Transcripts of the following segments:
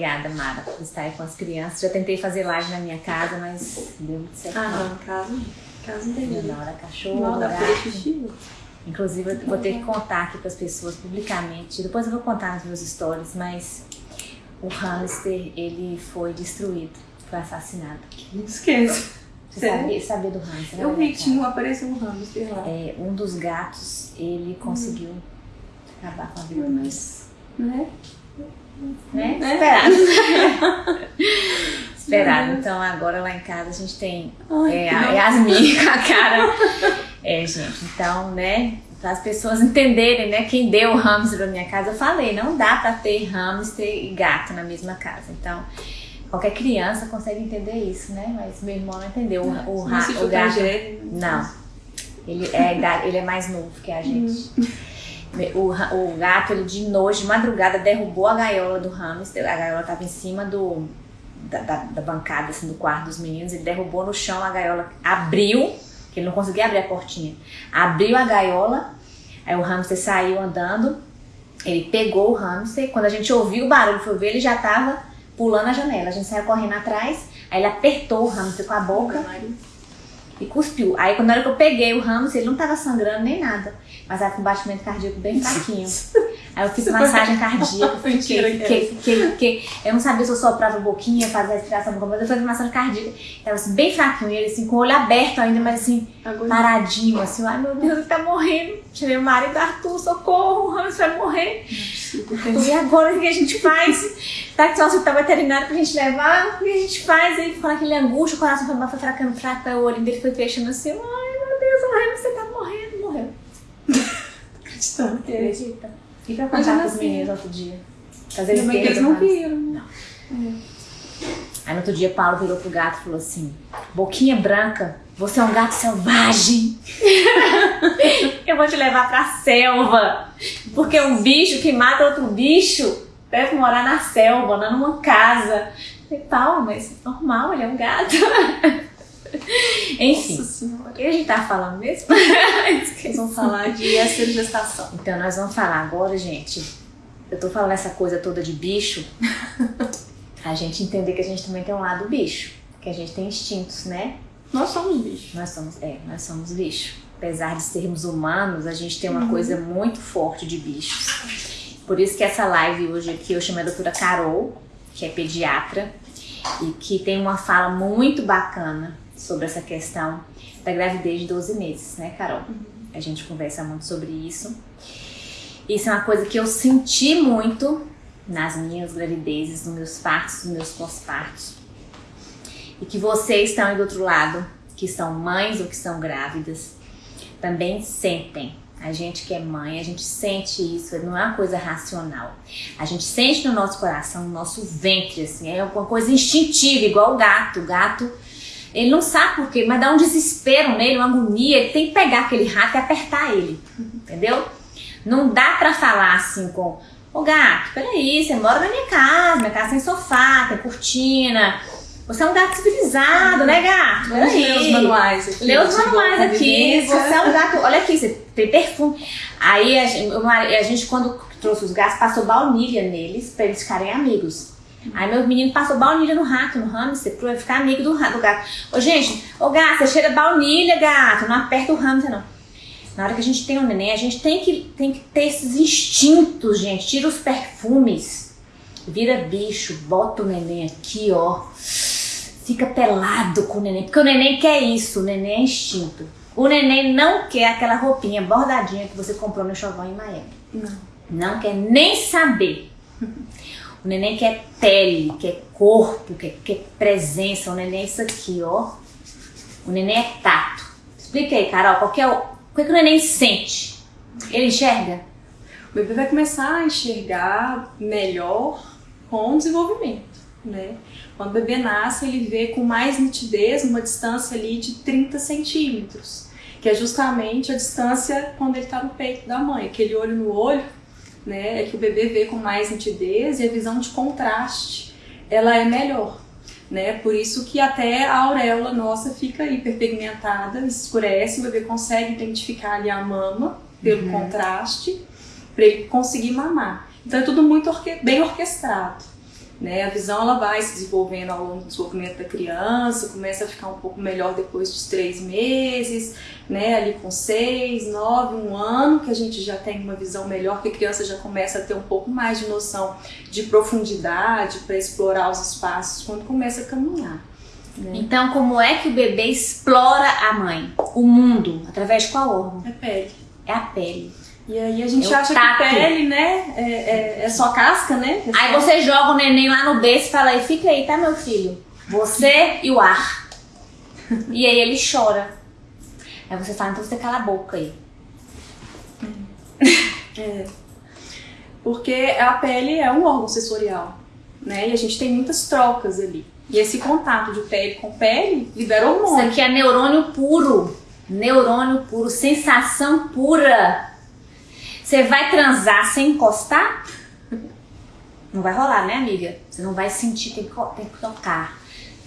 obrigada, Mara, por estar aí com as crianças. Já tentei fazer live na minha casa, mas deu muito certo. Ah, não, casa, casa não tem cachorro, pra gato. xixi. Inclusive, eu vou ter que contar aqui para as pessoas publicamente. Depois eu vou contar nos meus stories, mas o hamster, ele foi destruído, foi assassinado. Não esqueça. Você sabia, sabia do hamster? né, Eu vi tinha, apareceu um hamster lá. É, um dos gatos, ele conseguiu acabar com a vida, mas... Né? Né? Esperado. Esperado. Então agora lá em casa a gente tem Ai, é, a não. Yasmin com a cara. É, gente, então, né? Para as pessoas entenderem, né? Quem deu o hamster pra minha casa, eu falei, não dá pra ter hamster e gato na mesma casa. Então, qualquer criança consegue entender isso, né? Mas meu irmão não entendeu. O, o, ra- Não o gato. Não. Ele é, ele é mais novo que a gente. O, o gato, ele de noite, de madrugada, derrubou a gaiola do hamster. A gaiola tava em cima do, da, da- da bancada, assim, do quarto dos meninos. Ele derrubou no chão, a gaiola abriu, que ele não conseguia abrir a portinha. Abriu a gaiola, aí o hamster saiu andando. Ele pegou o hamster. Quando a gente ouviu o barulho, foi ver, ele já tava pulando a janela. A gente saiu correndo atrás, aí ele apertou o hamster com a boca e cuspiu. Aí quando era que eu peguei o hamster, ele não tava sangrando nem nada. Mas tava com batimento cardíaco bem fraquinho. Aí eu fiz massagem cardíaca, fiquei, fiquei, fiquei, fiquei- Eu não sabia se eu soprava a boquinha, fazia a respiração, mas eu fiz massagem cardíaca. Tava assim, bem fraquinho, ele assim, com o olho aberto ainda, mas assim, paradinho, assim, ai meu Deus, ele tá morrendo. Chamei o marido, Arthur, socorro, o hamster vai morrer. Arthur, e agora o que a gente faz? Tá que só hospital veterinário pra gente levar, o que a gente faz? Aí ficou naquele angústia, o coração foi, foi fracando, fraco, aí o olho dele foi fechando assim, ai meu Deus, o hamster tá morrendo, morreu. acreditando é. Acredita? E pra contar pros assim- meninos outro dia? Bem que eles não viram. Não. Aí no outro dia, Paulo virou pro gato e falou assim: Boquinha branca, você é um gato selvagem. Eu vou te levar pra selva. Porque um bicho que mata outro bicho deve morar na selva, não numa casa. Eu falei, Paulo, mas normal, ele é um gato. Enfim, Nossa senhora. o que a gente tá falando mesmo? Vão falar de estergestação. Então nós vamos falar agora, gente. Eu tô falando essa coisa toda de bicho. a gente entender que a gente também tem um lado bicho. Que a gente tem instintos, né? Nós somos bichos. Nós somos, é, nós somos bicho. Apesar de sermos humanos, a gente tem uma coisa muito forte de bichos. Por isso que essa live hoje aqui eu chamo a doutora Carol, que é pediatra, e que tem uma fala muito bacana sobre essa questão da gravidez de 12 meses, né, Carol? A gente conversa muito sobre isso. Isso é uma coisa que eu senti muito nas minhas gravidezes, nos meus partos, nos meus pós-partos. E que vocês estão aí do outro lado, que são mães ou que são grávidas, também sentem. A gente que é mãe, a gente sente isso, não é uma coisa racional. A gente sente no nosso coração, no nosso ventre, assim, é uma coisa instintiva, igual o gato. O gato, ele não sabe por quê, mas dá um desespero nele, uma agonia, ele tem que pegar aquele rato e apertar ele, entendeu? Não dá pra falar assim com, ô gato, peraí, você mora na minha casa, minha casa tem sofá, tem cortina, você é um gato civilizado, né gato? Vamos ler os Peraí. manuais aqui. Lê os manuais aqui, você é um gato, olha aqui, você tem perfume. Aí a gente, a gente, quando trouxe os gatos, passou baunilha neles pra eles ficarem amigos. Aí meu menino passou baunilha no rato, no hamster, pra ficar amigo do, ra- do gato. Ô gente, ô gato, você cheira baunilha, gato, não aperta o hamster não. Na hora que a gente tem um neném, a gente tem que, tem que ter esses instintos, gente. Tira os perfumes, vira bicho, bota o neném aqui, ó. Fica pelado com o neném, porque o neném quer isso, o neném é instinto. O neném não quer aquela roupinha bordadinha que você comprou no chovão em Miami. Não. Não quer nem saber. O neném quer pele, quer corpo, quer, quer presença. O neném é isso aqui, ó. O neném é tato. Explica aí, Carol, qual que é o, o que, que o neném sente? Ele enxerga? O bebê vai começar a enxergar melhor com o desenvolvimento, né? Quando o bebê nasce, ele vê com mais nitidez uma distância ali de 30 centímetros, que é justamente a distância quando ele está no peito da mãe, aquele olho no olho, né? É que o bebê vê com mais nitidez e a visão de contraste, ela é melhor. Né? Por isso que até a auréola nossa fica hiperpigmentada, escurece, o bebê consegue identificar ali a mama pelo contraste para ele conseguir mamar. Então é tudo muito orque bem orquestrado. Né? A visão ela vai se desenvolvendo ao longo do desenvolvimento da criança, começa a ficar um pouco melhor depois dos três meses, né? ali com seis, nove, um ano, que a gente já tem uma visão melhor, que a criança já começa a ter um pouco mais de noção de profundidade para explorar os espaços quando começa a caminhar. Né? Então, como é que o bebê explora a mãe, o mundo, através de qual órgão? É pele. É a pele. E aí a gente é acha tato. que pele, né, é, é, é, só casca, né? É aí você joga o neném lá no berço e fala aí, fica aí, tá meu filho? Você e o ar. e aí ele chora. Aí você fala, então você cala a boca aí. É. Porque a pele é um órgão sensorial, né? E a gente tem muitas trocas ali. E esse contato de pele com pele libera hormônio. Isso aqui é neurônio puro. Neurônio puro, sensação pura. Você vai transar sem encostar? Não vai rolar, né, amiga? Você não vai sentir, tem que, tem que tocar.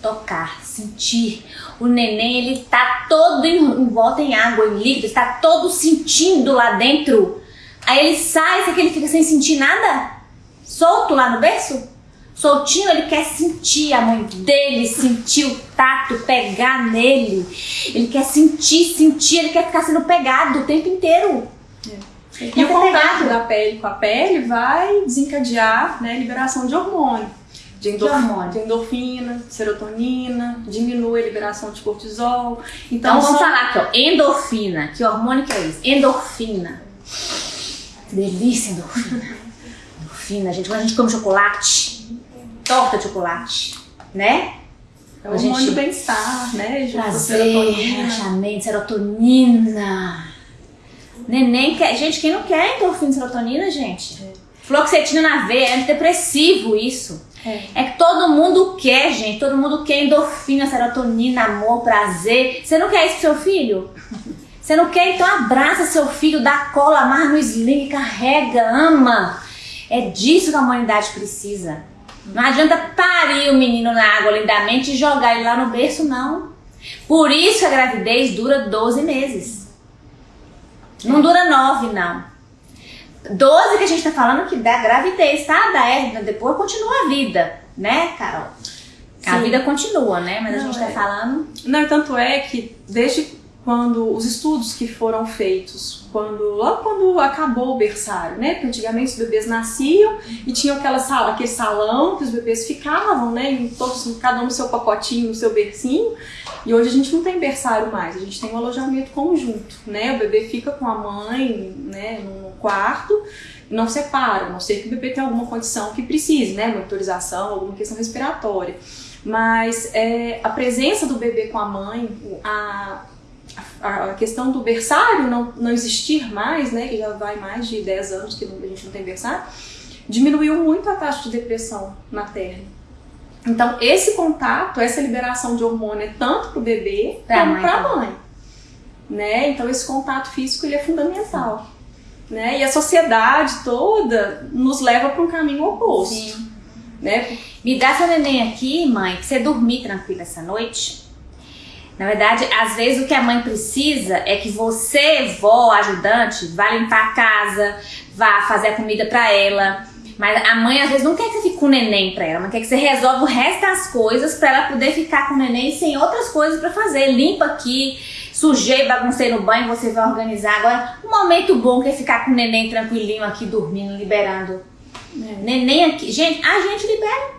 Tocar, sentir. O neném, ele tá todo em, volta em água, em líquido, está todo sentindo lá dentro. Aí ele sai, será que ele fica sem sentir nada? Solto lá no berço? Soltinho, ele quer sentir a mãe dele, sentir o tato, pegar nele. Ele quer sentir, sentir, ele quer ficar sendo pegado o tempo inteiro. E o contato da pele com a pele vai desencadear né, a liberação de hormônio. De, endorf... de, hormônio. de endorfina, serotonina, diminui a liberação de cortisol. Então, então vamos são... falar aqui, ó, endorfina. Que hormônio que é isso? Endorfina. Que delícia, endorfina. endorfina, gente. Quando a gente come chocolate, torta de chocolate, né? É o hormônio do bem-estar, né? Prazer, relaxamento, serotonina. Neném quer. Gente, quem não quer endorfina e serotonina, gente? É. Fluoxetina na veia, é antidepressivo isso. É. é. que todo mundo quer, gente. Todo mundo quer endorfina, serotonina, amor, prazer. Você não quer isso pro seu filho? Você não quer? Então abraça seu filho, dá cola, amarra no sling, carrega, ama. É disso que a humanidade precisa. Não adianta parir o menino na água lindamente e jogar ele lá no berço, não. Por isso a gravidez dura 12 meses. Não dura nove, não. Doze que a gente tá falando que dá gravidez, tá? Da hérnia, depois continua a vida, né, Carol? A vida continua, né? Mas não, a gente tá é. falando. Não, tanto é que desde quando os estudos que foram feitos, quando logo quando acabou o berçário, né? Porque antigamente os bebês nasciam e tinham aquela sala, aquele salão que os bebês ficavam, né? Em todos, cada um no seu pacotinho, no seu bercinho. E hoje a gente não tem berçário mais, a gente tem um alojamento conjunto, né? O bebê fica com a mãe, né, no quarto e não separa, a não ser que o bebê tenha alguma condição que precise, né? Monitorização, alguma questão respiratória. Mas é, a presença do bebê com a mãe, a, a questão do berçário não, não existir mais, né, que já vai mais de 10 anos que a gente não tem berçário, diminuiu muito a taxa de depressão materna. Então, esse contato, essa liberação de hormônio é tanto para o bebê pra como para a mãe. Né? Então, esse contato físico ele é fundamental. Né? E a sociedade toda nos leva para um caminho oposto. Sim. Né? Me dá seu neném aqui, mãe, pra você dormir tranquila essa noite. Na verdade, às vezes o que a mãe precisa é que você, vó, ajudante, vá limpar a casa, vá fazer a comida para ela, mas a mãe às vezes não quer que você fique com o neném pra ela, mas quer que você resolva o resto das coisas pra ela poder ficar com o neném sem outras coisas pra fazer. Limpa aqui, sujei, baguncei no banho, você vai organizar. Agora, um momento bom que é ficar com o neném tranquilinho aqui, dormindo, liberando. É. Neném aqui. Gente, a gente libera.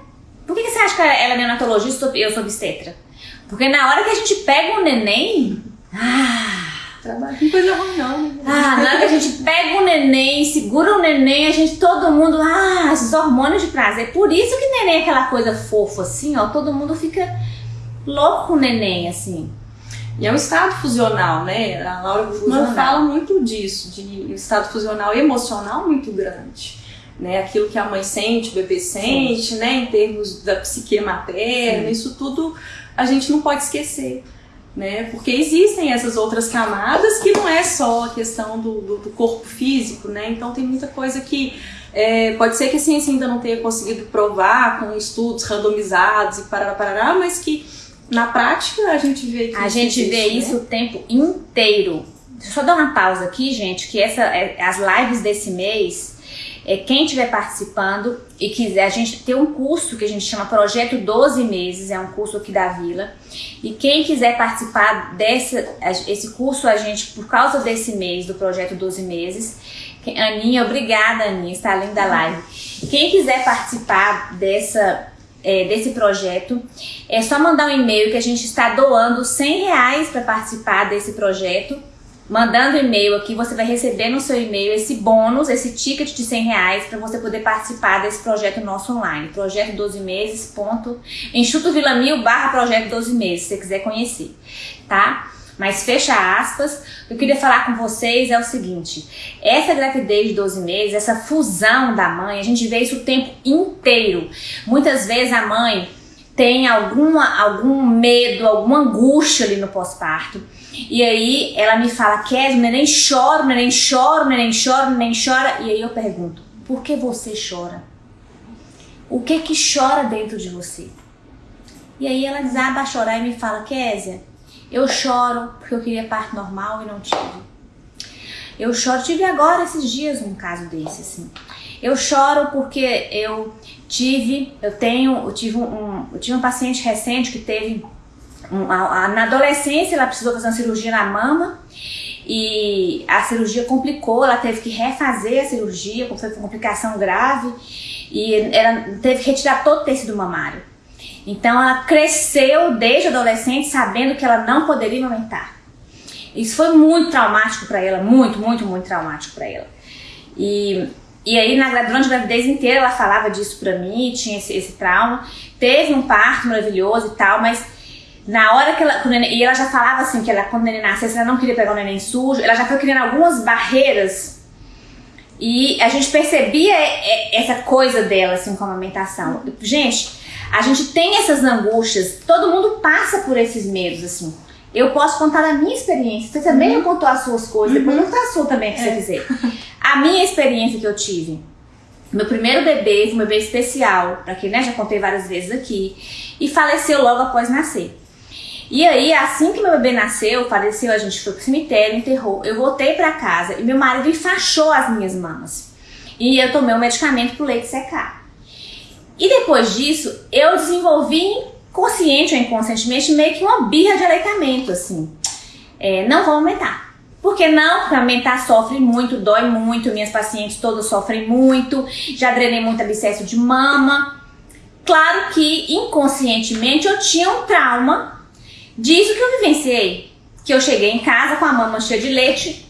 Por que, que você acha que ela é neonatologista e eu sou obstetra? Porque na hora que a gente pega o neném. Ah, Trabalho com coisa ruim, não. Né? Ah, na hora que a gente pega o neném, segura o neném, a gente, todo mundo, ah, esses hormônios de prazer. Por isso que neném é aquela coisa fofa, assim, ó, todo mundo fica louco com o neném, assim. E é um estado fusional, né? A Laura Guzman fala muito disso, de um estado fusional emocional muito grande. Né? Aquilo que a mãe sente, o bebê sente, Sim. né? Em termos da psique materna, Sim. isso tudo a gente não pode esquecer né? Porque existem essas outras camadas que não é só a questão do, do, do corpo físico, né? Então tem muita coisa que é, pode ser que a ciência ainda não tenha conseguido provar com estudos randomizados e parará, parará, mas que na prática a gente vê que A gente vê né? isso o tempo inteiro. Deixa eu só dar uma pausa aqui, gente, que essa, é, as lives desse mês, é, quem estiver participando e quiser, a gente tem um curso que a gente chama Projeto 12 Meses, é um curso aqui da Vila. E quem quiser participar desse esse curso, a gente, por causa desse mês, do Projeto 12 Meses, Aninha, obrigada Aninha, está linda a live. Quem quiser participar dessa é, desse projeto, é só mandar um e-mail que a gente está doando 100 reais para participar desse projeto. Mandando e-mail aqui, você vai receber no seu e-mail esse bônus, esse ticket de 100 reais para você poder participar desse projeto nosso online. Projeto 12 meses, ponto, Enxuto Vila Mil barra projeto 12 meses, se você quiser conhecer, tá? Mas fecha aspas, o que eu queria falar com vocês é o seguinte: essa gravidez de 12 meses, essa fusão da mãe, a gente vê isso o tempo inteiro. Muitas vezes a mãe tem alguma, algum medo, alguma angústia ali no pós-parto. E aí ela me fala, Kes, o neném chora, o neném chora, o neném chora, o neném chora. E aí eu pergunto, por que você chora? O que que chora dentro de você? E aí ela desaba a chorar e me fala, Késia, eu choro porque eu queria parto normal e não tive. Eu choro, tive agora esses dias um caso desse, assim. Eu choro porque eu tive, eu tenho, eu tive um, eu tive um paciente recente que teve, na adolescência ela precisou fazer uma cirurgia na mama e a cirurgia complicou, ela teve que refazer a cirurgia, foi uma complicação grave e ela teve que retirar todo o tecido mamário. Então ela cresceu desde adolescente sabendo que ela não poderia amamentar. Isso foi muito traumático para ela, muito, muito, muito traumático para ela. E, e aí na, durante a gravidez inteira ela falava disso para mim, tinha esse, esse trauma. Teve um parto maravilhoso e tal, mas na hora que ela. Neném, e ela já falava assim que ela, quando o neném nascesse, ela não queria pegar o neném sujo, ela já foi criando algumas barreiras. E a gente percebia essa coisa dela, assim, com a amamentação. Gente, a gente tem essas angústias, todo mundo passa por esses medos, assim. Eu posso contar a minha experiência, você também uhum. contou as suas coisas, depois uhum. conta a sua também, se é. você quiser. A minha experiência que eu tive, meu primeiro bebê, um bebê especial, para quem né, já contei várias vezes aqui, e faleceu logo após nascer. E aí, assim que meu bebê nasceu, faleceu, a gente foi pro cemitério, enterrou. Eu voltei para casa e meu marido enfaixou as minhas mamas. E eu tomei um medicamento pro leite secar. E depois disso, eu desenvolvi consciente ou inconscientemente meio que uma birra de aleitamento, assim. É, não vou aumentar. Porque não, porque aumentar sofre muito, dói muito, minhas pacientes todas sofrem muito, já drenei muito abscesso de mama. Claro que inconscientemente eu tinha um trauma disso que eu vivenciei. Que eu cheguei em casa com a mama cheia de leite,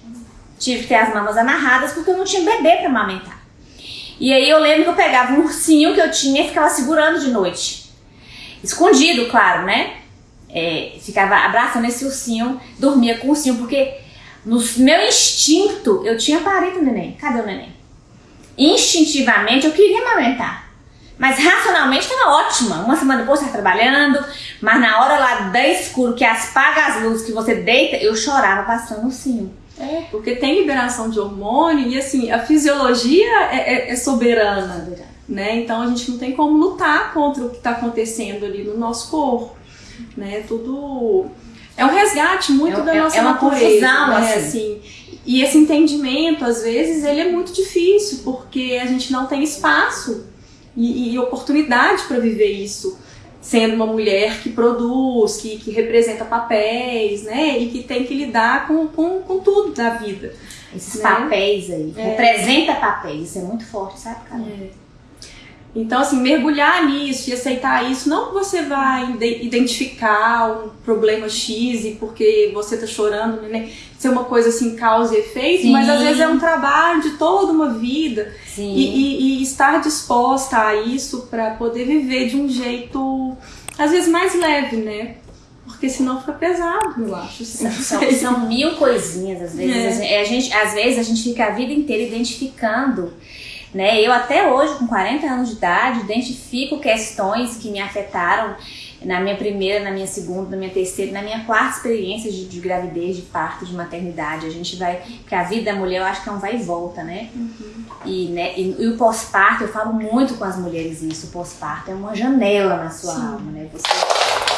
tive que ter as mamas amarradas porque eu não tinha bebê para amamentar. E aí eu lembro que eu pegava um ursinho que eu tinha e ficava segurando de noite. Escondido, claro, né? É, ficava abraçando esse ursinho, dormia com o ursinho, porque no meu instinto eu tinha parido o neném. Cadê o neném? Instintivamente eu queria amamentar. Mas racionalmente estava ótima. Uma semana depois estava trabalhando, mas na hora lá da escuro que apaga as luzes, que você deita, eu chorava passando o ursinho. É, porque tem liberação de hormônio e assim, a fisiologia é, é, é soberana, né? Então a gente não tem como lutar contra o que está acontecendo ali no nosso corpo, né? Tudo é um resgate muito é, da nossa é uma natureza, confusão, né? assim. assim. E esse entendimento, às vezes, ele é muito difícil, porque a gente não tem espaço e, e oportunidade para viver isso sendo uma mulher que produz, que, que representa papéis, né? E que tem que lidar com, com, com tudo da vida. Esses né? papéis aí. É. Representa papéis, isso é muito forte, sabe, cara? É. Então, assim, mergulhar nisso e aceitar isso, não que você vai identificar um problema X e porque você tá chorando, né? Ser uma coisa assim, causa e efeito, Sim. mas às vezes é um trabalho de toda uma vida. E, e, e, estar disposta a isso para poder viver de um jeito, às vezes, mais leve, né? Porque senão fica pesado, eu acho. São, são, são mil coisinhas, às vezes. É. A gente, às vezes a gente fica a vida inteira identificando né? Eu até hoje, com 40 anos de idade, identifico questões que me afetaram na minha primeira, na minha segunda, na minha terceira, na minha quarta experiência de, de gravidez, de parto, de maternidade. A gente vai. Porque a vida da mulher eu acho que é um vai e volta, né? Uhum. E, né, e, e o pós-parto, eu falo muito com as mulheres isso. O pós-parto é uma janela na sua Sim. alma, né? Você,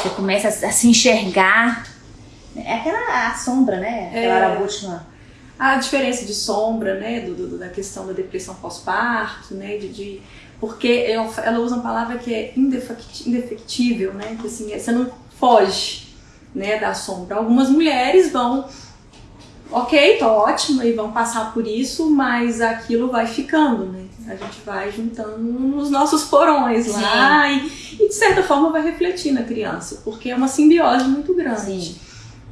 você começa a, a se enxergar É aquela a sombra, né? Aquela É. arabutina. a diferença de sombra, né, do, do- da questão da depressão pós-parto, né, de, de- porque ela, ela usa uma palavra que é indefect- indefectível, né, que assim, você não foge, né, da sombra. Algumas mulheres vão, ok, tô ótima e vão passar por isso, mas aquilo vai ficando, né, a gente vai juntando nos nossos porões lá e, e de certa forma vai refletir na criança, porque é uma simbiose muito grande Sim.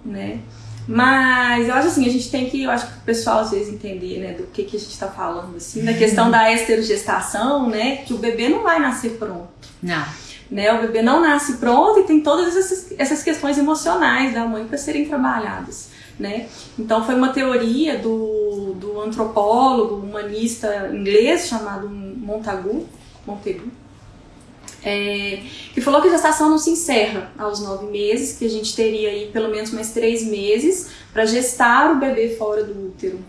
né? Mas eu acho assim, a gente tem que, eu acho que o pessoal às vezes entender, né, do que, que a gente está falando, assim, da questão da esterogestação, né, que o bebê não vai nascer pronto, Não. né, o bebê não nasce pronto e tem todas essas, essas questões emocionais da mãe para serem trabalhadas, né. Então foi uma teoria do, do antropólogo, humanista inglês chamado Montagu, Montegu, é, que falou que a gestação não se encerra aos nove meses, que a gente teria aí pelo menos mais três meses para gestar o bebê fora do útero,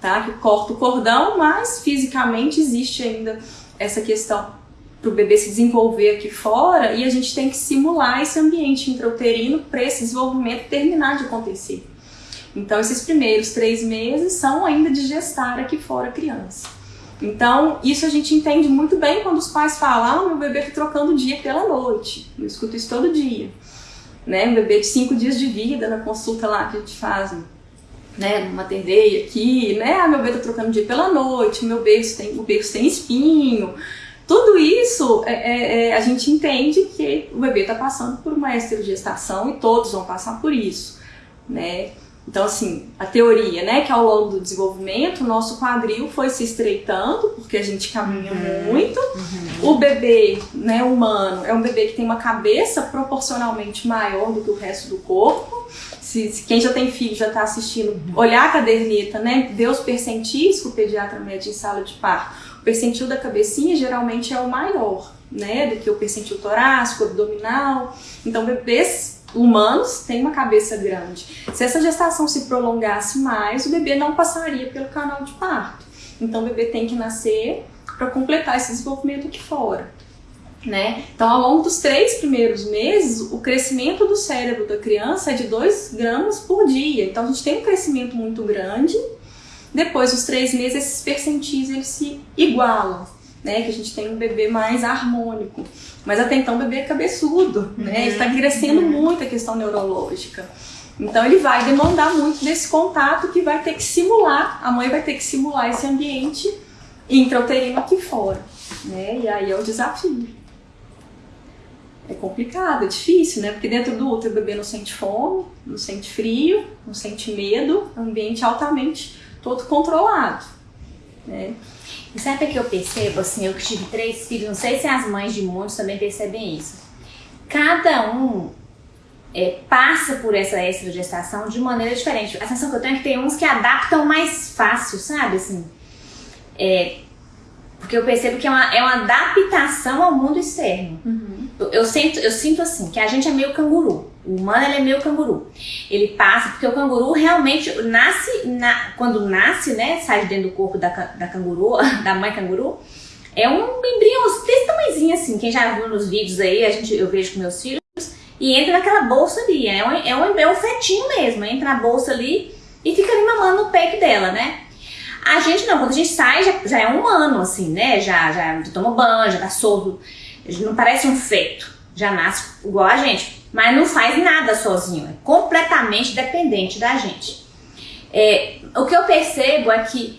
tá? Que corta o cordão, mas fisicamente existe ainda essa questão para o bebê se desenvolver aqui fora e a gente tem que simular esse ambiente intrauterino para esse desenvolvimento terminar de acontecer. Então, esses primeiros três meses são ainda de gestar aqui fora a criança. Então, isso a gente entende muito bem quando os pais falam: ah, meu bebê tá trocando o dia pela noite. Eu escuto isso todo dia. Né? Um bebê de cinco dias de vida na consulta lá que a gente faz, né? Numa tendeia aqui, né? Ah, meu bebê tá trocando o dia pela noite, meu berço tem, o berço tem espinho. Tudo isso é, é, é, a gente entende que o bebê está passando por uma esterogestação e todos vão passar por isso, né? Então, assim, a teoria, né, que ao longo do desenvolvimento, o nosso quadril foi se estreitando, porque a gente caminha muito. O bebê, né, humano, é um bebê que tem uma cabeça proporcionalmente maior do que o resto do corpo. Se, se quem já tem filho já está assistindo, olhar a caderneta, né, os percentis que o pediatra mede em sala de parto. O percentil da cabecinha geralmente é o maior, né, do que o percentil torácico, abdominal. Então, bebês humanos têm uma cabeça grande. Se essa gestação se prolongasse mais, o bebê não passaria pelo canal de parto. Então o bebê tem que nascer para completar esse desenvolvimento aqui fora. Né? Então, ao longo dos três primeiros meses, o crescimento do cérebro da criança é de 2 gramas por dia. Então, a gente tem um crescimento muito grande. Depois dos três meses, esses percentis eles se igualam, né? Que a gente tem um bebê mais harmônico. Mas até então o bebê é cabeçudo, né? Ele está crescendo muito a questão neurológica. Então ele vai demandar muito desse contato que vai ter que simular, a mãe vai ter que simular esse ambiente intrauterino aqui fora, né? E aí é o desafio. É complicado, é difícil, né? Porque dentro do útero o bebê não sente fome, não sente frio, não sente medo, é um ambiente altamente todo controlado, né? E sabe o que eu percebo, assim, eu que tive três filhos, não sei se as mães de muitos também percebem isso. Cada um é, passa por essa estrogestação de maneira diferente. A sensação que eu tenho é que tem uns que adaptam mais fácil, sabe, assim. É, porque eu percebo que é uma, é uma adaptação ao mundo externo. Eu, eu sinto, eu sinto assim, que a gente é meio canguru. O humano ele é meio canguru. Ele passa, porque o canguru realmente nasce, na- quando nasce, né, sai de dentro do corpo da, da canguru, da mãe canguru, é um embrião desse tamanhozinho assim. Quem já viu nos vídeos aí, a gente, eu vejo com meus filhos, e entra naquela bolsa ali. É um, é um, é um fetinho mesmo, entra na bolsa ali e fica ali mamando no peito dela, né? A gente não, quando a gente sai, já, já é um humano, assim, né? Já, já toma banho, já tá solto. Não parece um feto. Já nasce igual a gente. Mas não faz nada sozinho. É completamente dependente da gente. É, o que eu percebo é que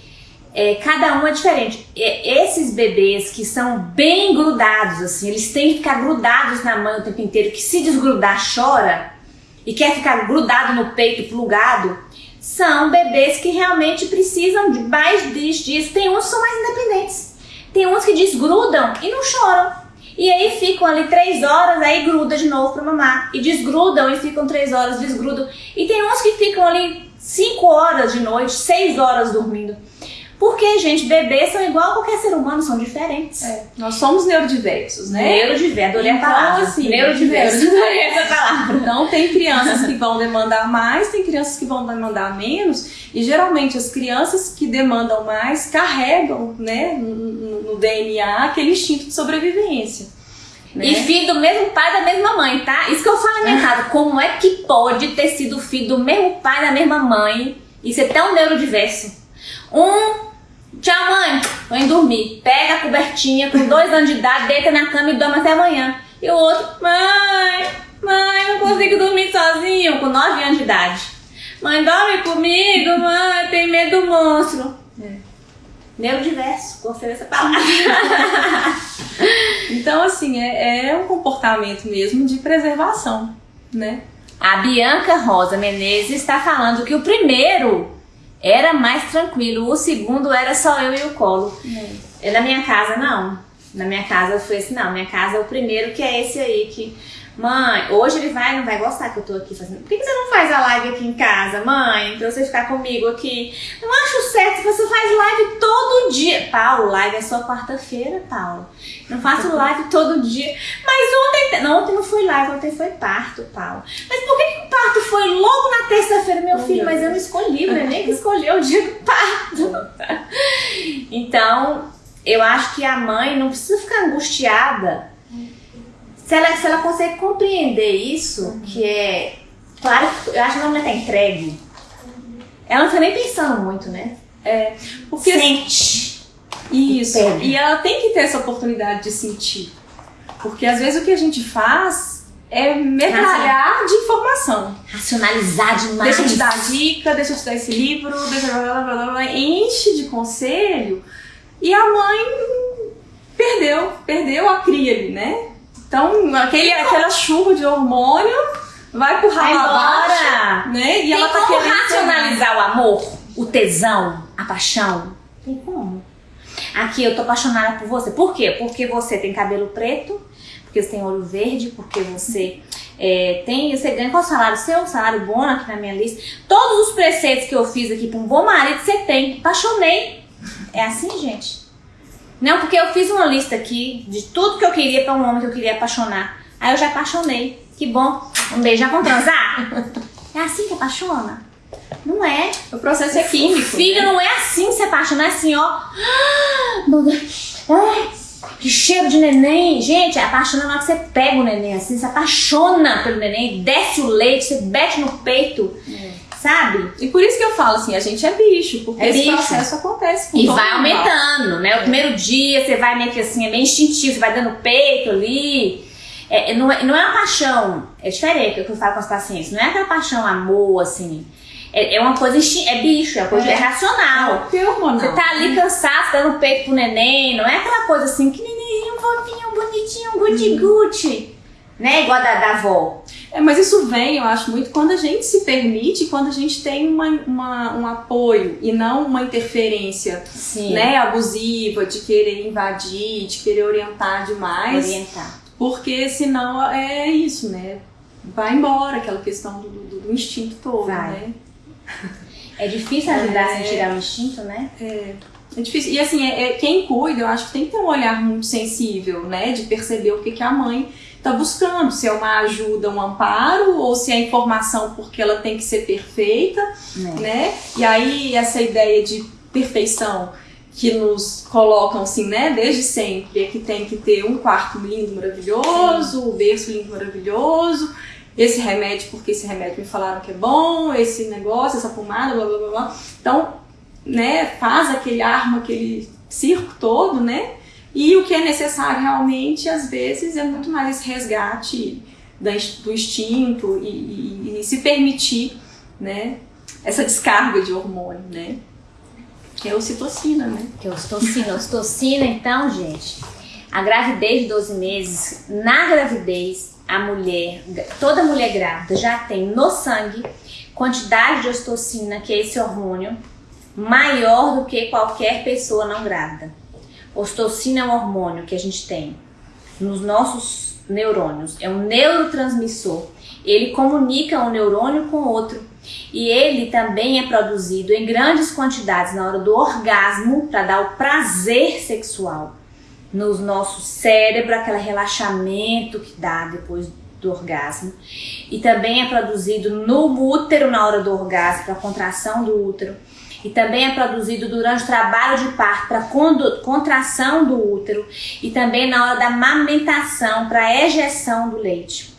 é, cada um é diferente. Esses bebês que são bem grudados, assim, eles têm que ficar grudados na mãe o tempo inteiro, que se desgrudar chora e quer ficar grudado no peito, plugado, são bebês que realmente precisam de mais disso. Tem uns que são mais independentes. Tem uns que desgrudam e não choram. E aí ficam ali três horas, aí gruda de novo pra mamar. E desgrudam e ficam três horas, desgrudam. E tem uns que ficam ali cinco horas de noite, seis horas dormindo. Porque, gente, bebês são igual a qualquer ser humano, são diferentes. É, nós somos neurodiversos, né? Neurodiverso, adorei a Então, palavra. assim, neurodiverso. essa palavra. Então tem crianças que vão demandar mais, tem crianças que vão demandar menos, e geralmente as crianças que demandam mais carregam, né, no, no- no DNA aquele instinto de sobrevivência. Né? E filho do mesmo pai da mesma mãe, tá? Isso que eu falo na minha casa. Como é que pode ter sido filho do mesmo pai da mesma mãe e ser tão neurodiverso? Um, tchau mãe, indo dormir. Pega a cobertinha com dois anos de idade, deita na cama e dorme até amanhã. E o outro, mãe, mãe, não consigo dormir sozinho, com nove anos de idade. Mãe, dorme comigo, mãe, tem medo do monstro. É. Neurodiverso, gostei dessa palavra. então, assim, é, é um comportamento mesmo de preservação, né? A Bianca Rosa Menezes está falando que o primeiro era mais tranquilo, o segundo era só eu e o colo. É. Na minha casa, não. Na minha casa foi assim, não. Minha casa é o primeiro que é esse aí que Mãe, hoje ele vai, não vai gostar que eu tô aqui fazendo. Por que, você não faz a live aqui em casa, mãe? Pra você ficar comigo aqui. Não acho certo, você faz live todo dia. Paulo, live é só quarta-feira, Paulo. Não faço live todo dia. Mas ontem. Não, ontem não foi live, ontem foi parto, Paulo. Mas por que, que o parto foi logo na terça-feira, meu filho? Mas eu não escolhi, o neném que escolheu o dia do parto. Então, eu acho que a mãe não precisa ficar angustiada se ela, se ela consegue compreender isso, uhum. que é. Claro, eu acho que a mulher tá entregue. Ela não tá nem pensando muito, né? É. Porque, Sente. Isso. E ela tem que ter essa oportunidade de sentir. Porque às vezes o que a gente faz é metralhar de informação. Racionalizar demais. Deixa eu te dar dica, deixa eu te dar esse livro, deixa blá, blá, blá, blá, enche de conselho. E a mãe perdeu, perdeu a cria ali, né? Então, aquele, aquela chuva de hormônio vai pro ralo abaixo, né? E Tem ela tá como racionalizar o amor, o tesão, a paixão? Tem como? Aqui eu tô apaixonada por você. Por quê? Porque você tem cabelo preto, porque você tem olho verde, porque você é, tem, você ganha qual salário seu, salário bom aqui na minha lista. Todos os preceitos que eu fiz aqui para um bom marido você tem. Apaixonei. É assim, gente. Não, porque eu fiz uma lista aqui de tudo que eu queria para um homem que eu queria apaixonar. Aí eu já apaixonei. Que bom. Um beijo, já vamos transar? É assim que apaixona? Não é. O processo é químico. Filho, né? não é assim que se apaixona, é assim, ó. que cheiro de neném. Gente, apaixona na hora que você pega o neném assim, se apaixona pelo neném, desce o leite, você bate no peito. É sabe? E por isso que eu falo assim, a gente é bicho, porque é esse bicho. processo acontece com E vai aumentando, né? O é. primeiro dia você vai meio que assim, é meio instintivo, você vai dando peito ali. É, é não, é, não é uma paixão, é diferente é o que eu falo com as pacientes, não é aquela paixão, amor, assim. É, é uma coisa, é bicho, é uma coisa é, racional. É hormonal. Você tá ali cansado, dando peito pro neném, não é aquela coisa assim, que neném, um fofinho, bonitinho, guti-guti, né? Igual da, da avó. É, mas isso vem, eu acho, muito quando a gente se permite, quando a gente tem uma, uma um apoio e não uma interferência né, abusiva de querer invadir, de querer orientar demais. Orientar. Porque senão é isso, né? Vai embora aquela questão do, do, do instinto todo, Vai. né? É difícil ajudar é, a tirar o instinto, né? É. É difícil. E assim, é, é, quem cuida, eu acho que tem que ter um olhar muito sensível, né? De perceber o que, que a mãe está buscando, se é uma ajuda, um amparo, ou se é informação porque ela tem que ser perfeita, é. né? E aí essa ideia de perfeição que nos colocam assim, né, desde sempre, é que tem que ter um quarto lindo, maravilhoso, o um berço lindo, maravilhoso, esse remédio porque esse remédio me falaram que é bom, esse negócio, essa pomada, blá blá blá blá. Então, né, faz aquele arma, aquele circo todo, né? E o que é necessário realmente, às vezes, é muito mais esse resgate do instinto e, e, e se permitir, né, essa descarga de hormônio, né? Que é a ocitocina, né? Que é a ocitocina. A ocitocina, então, gente, a gravidez de 12 meses, na gravidez, a mulher, toda mulher grávida já tem no sangue quantidade de ocitocina, que é esse hormônio, maior do que qualquer pessoa não grávida. Ocitocina é um hormônio que a gente tem nos nossos neurônios, é um neurotransmissor. Ele comunica um neurônio com outro e ele também é produzido em grandes quantidades na hora do orgasmo para dar o prazer sexual no nosso cérebro, aquele relaxamento que dá depois do orgasmo. E também é produzido no útero na hora do orgasmo, para a contração do útero. E também é produzido durante o trabalho de parto para contração do útero e também na hora da amamentação para ejeção do leite.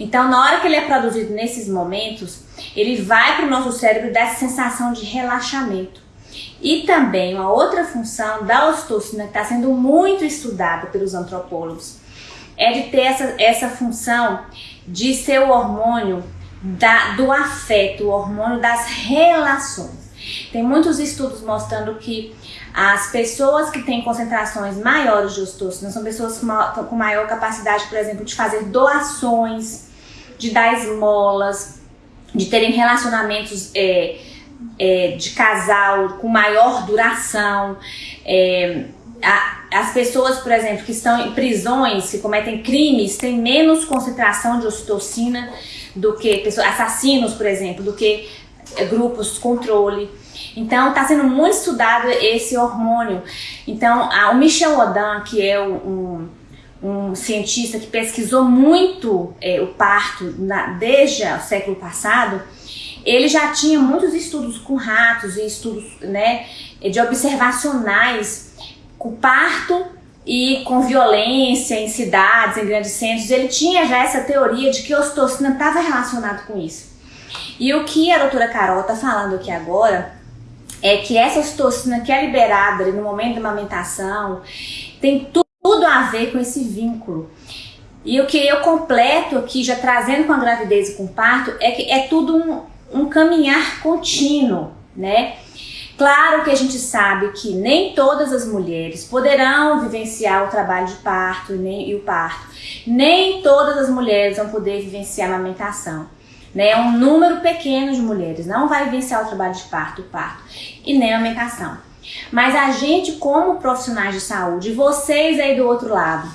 Então, na hora que ele é produzido nesses momentos, ele vai para o nosso cérebro e dá essa sensação de relaxamento. E também uma outra função da ocitocina que está sendo muito estudada pelos antropólogos é de ter essa, essa função de ser o hormônio da, do afeto, o hormônio das relações. Tem muitos estudos mostrando que as pessoas que têm concentrações maiores de ocitocina são pessoas com maior capacidade, por exemplo, de fazer doações, de dar esmolas, de terem relacionamentos é, é, de casal com maior duração. É, a, as pessoas, por exemplo, que estão em prisões, que cometem crimes, têm menos concentração de ocitocina do que pessoas, assassinos, por exemplo, do que grupos controle. Então, está sendo muito estudado esse hormônio. Então, a, o Michel Odin, que é um, um cientista que pesquisou muito é, o parto na, desde o século passado, ele já tinha muitos estudos com ratos e estudos né, de observacionais com parto e com violência em cidades, em grandes centros. Ele tinha já essa teoria de que a ocitocina estava relacionado com isso. E o que a doutora Carol está falando aqui agora é que essa ocitocina que é liberada no momento da amamentação tem tudo a ver com esse vínculo. E o que eu completo aqui, já trazendo com a gravidez e com o parto, é que é tudo um, um caminhar contínuo, né? Claro que a gente sabe que nem todas as mulheres poderão vivenciar o trabalho de parto e, nem, e o parto. Nem todas as mulheres vão poder vivenciar a amamentação. Né? Um número pequeno de mulheres não vai vivenciar o trabalho de parto, parto e nem a amamentação. Mas a gente, como profissionais de saúde, vocês aí do outro lado,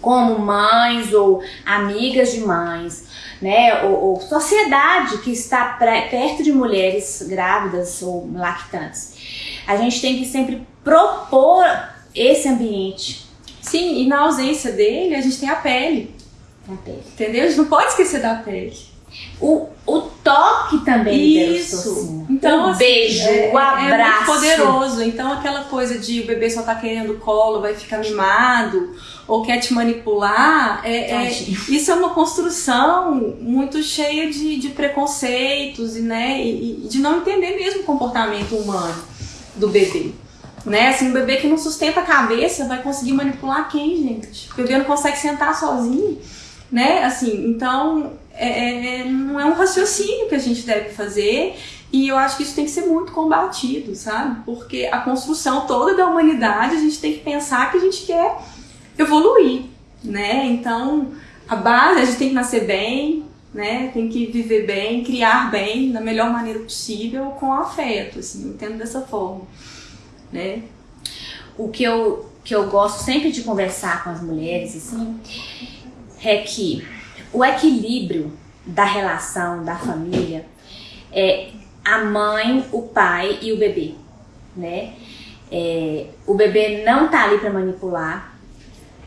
como mães ou amigas de mães, né, ou, ou sociedade que está perto de mulheres grávidas ou lactantes. A gente tem que sempre propor esse ambiente. Sim, e na ausência dele, a gente tem a pele. A pele. Entendeu? A gente não pode esquecer da pele. O, o toque também Isso. Então, o assim, beijo, é, o abraço. É muito poderoso. Então, aquela coisa de o bebê só tá querendo colo, vai ficar mimado, ou quer te manipular, é, é, isso é uma construção muito cheia de, de preconceitos e, né, e, e de não entender mesmo o comportamento humano do bebê. Né? Assim, um bebê que não sustenta a cabeça vai conseguir manipular quem, gente? O bebê não consegue sentar sozinho, né? Assim, então é, é, é, não é um raciocínio que a gente deve fazer e eu acho que isso tem que ser muito combatido, sabe? Porque a construção toda da humanidade a gente tem que pensar que a gente quer evoluir, né? Então, a base, a gente tem que nascer bem, né? Tem que viver bem, criar bem, da melhor maneira possível, com afeto, assim, entendo dessa forma, né? O que eu, que eu gosto sempre de conversar com as mulheres, assim, é que o equilíbrio da relação, da família, é a mãe, o pai e o bebê, né? É, o bebê não tá ali para manipular,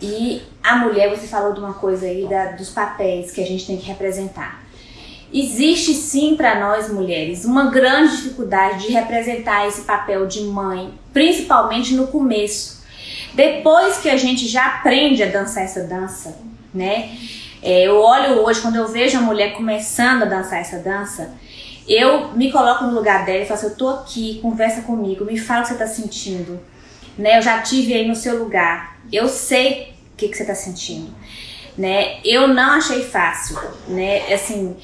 e a mulher, você falou de uma coisa aí da, dos papéis que a gente tem que representar. Existe sim para nós mulheres uma grande dificuldade de representar esse papel de mãe, principalmente no começo. Depois que a gente já aprende a dançar essa dança, né? É, eu olho hoje, quando eu vejo a mulher começando a dançar essa dança, eu me coloco no lugar dela e falo assim, eu tô aqui, conversa comigo, me fala o que você tá sentindo. Né? Eu já tive aí no seu lugar eu sei o que, que você está sentindo, né? Eu não achei fácil, né? Assim,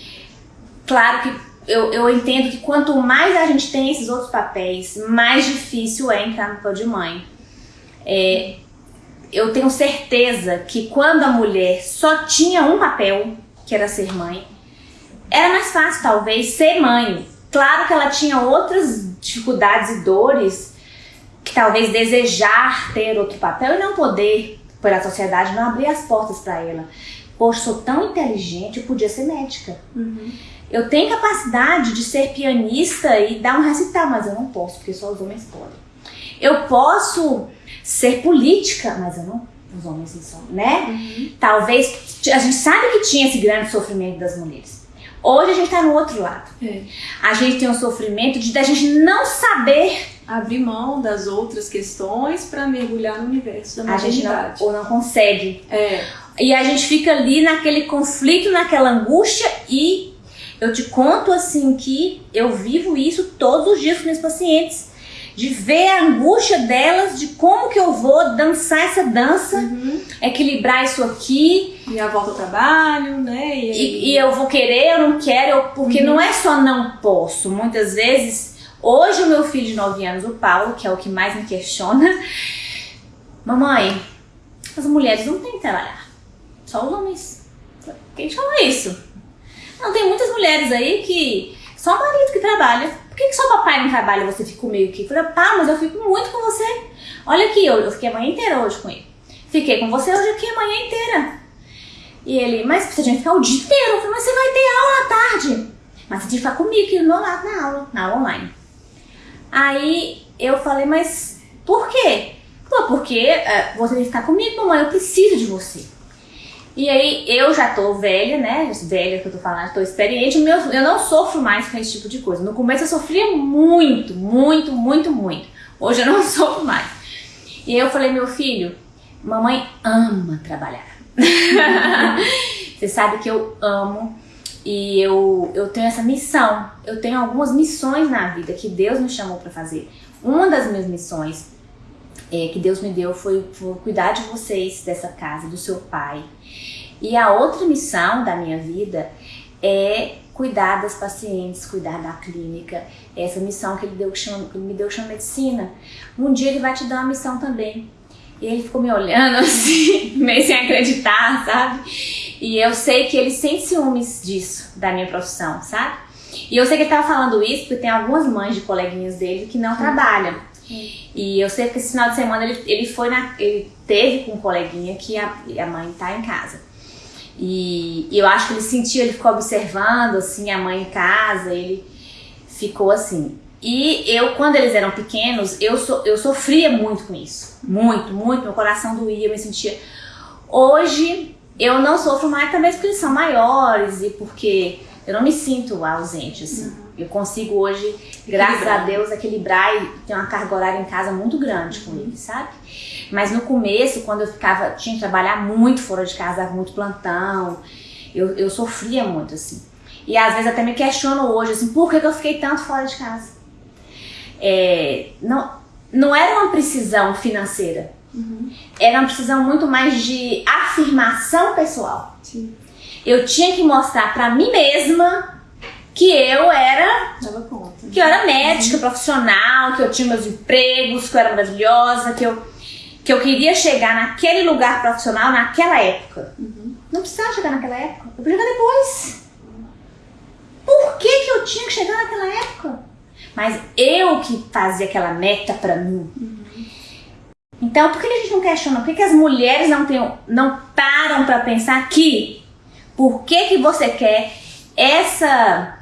claro que eu, eu entendo que quanto mais a gente tem esses outros papéis, mais difícil é entrar no papel de mãe. É, eu tenho certeza que quando a mulher só tinha um papel, que era ser mãe, era mais fácil talvez ser mãe. Claro que ela tinha outras dificuldades e dores que talvez desejar ter outro papel e não poder, pela sociedade, não abrir as portas para ela. Poxa, sou tão inteligente, eu podia ser médica. Uhum. Eu tenho capacidade de ser pianista e dar um recital, mas eu não posso, porque só os homens podem. Eu posso ser política, mas eu não. Os homens não são, né? Uhum. Talvez. A gente sabe que tinha esse grande sofrimento das mulheres. Hoje a gente tá no outro lado. É. A gente tem um sofrimento de da gente não saber, Abrir mão das outras questões para mergulhar no universo da a gente não, maternidade. ou não consegue. É, E a gente fica ali naquele conflito, naquela angústia e eu te conto assim que eu vivo isso todos os dias com meus pacientes. De ver a angústia delas, de como que eu vou dançar essa dança, Uhum. equilibrar isso aqui, E a volta ao trabalho, né? E, e, e eu vou querer, eu não quero, eu- porque não é só não posso. Muitas vezes, hoje o meu filho de 9 anos, o Paulo, que é o que mais me questiona, mamãe, as mulheres não têm que trabalhar, só os homens. Quem te fala isso? Não, tem muitas mulheres aí que só o marido que trabalha. Por que, que só papai não trabalha e você fica comigo aqui? Eu falei, pá, mas eu fico muito com você. Olha aqui, eu, eu fiquei a manhã inteira hoje com ele. Fiquei com você hoje aqui a manhã inteira. E ele, mas você tinha que ficar o dia inteiro. Eu falei, mas você vai ter aula à tarde. Mas você tinha que ficar comigo aqui do meu lado na aula, na aula online. Aí eu falei, mas por quê? Falou, porque eh, você tem que ficar comigo, mamãe, eu preciso de você. E aí eu já tô velha, né? Velha que eu tô falando, tô experiente, meu, eu não sofro mais com esse tipo de coisa. No começo eu sofria muito, muito, muito, muito. Hoje eu não sofro mais. E aí eu falei, meu filho, mamãe ama trabalhar. Você sabe que eu amo e eu, eu tenho essa missão. Eu tenho algumas missões na vida que Deus me chamou para fazer. Uma das minhas missões é, que Deus me deu foi, foi cuidar de vocês, dessa casa, do seu pai. E a outra missão da minha vida é cuidar das pacientes, cuidar da clínica. Essa missão que ele, deu, que chama, que ele me deu chama medicina. Um dia ele vai te dar uma missão também. E ele ficou me olhando assim, meio sem acreditar, sabe? E eu sei que ele sente ciúmes disso, da minha profissão, sabe? E eu sei que ele tava falando isso porque tem algumas mães de coleguinhas dele que não trabalham. E eu sei que esse final de semana ele, ele foi na. Ele teve com um coleguinha que a, a mãe tá em casa. E, e eu acho que ele sentiu, ele ficou observando assim a mãe em casa, ele ficou assim. E eu, quando eles eram pequenos, eu, so, eu sofria muito com isso. Muito, muito. Meu coração doía, eu me sentia. Hoje eu não sofro mais também porque eles são maiores e porque eu não me sinto ausente, assim. Eu consigo hoje, graças a Equilibrar. Deus, equilibrar e ter uma carga horária em casa muito grande com eles, sabe? Mas no começo, quando eu ficava, tinha que trabalhar muito fora de casa, dava muito plantão, eu, eu sofria muito, assim. E às vezes até me questiono hoje, assim, por que, que eu fiquei tanto fora de casa? É, não, não era uma precisão financeira, era uma precisão muito mais de afirmação pessoal. Sim, Eu tinha que mostrar pra mim mesma que eu era que eu era médica profissional, que eu tinha meus empregos, que eu era maravilhosa, que eu, que eu queria chegar naquele lugar profissional naquela época. Não precisava chegar naquela época, eu podia chegar depois. Por que, que eu tinha que chegar naquela época? Mas eu que fazia aquela meta pra mim. Então, por que a gente não questiona? Por que, que as mulheres não, têm, não param pra pensar que por que, que você quer essa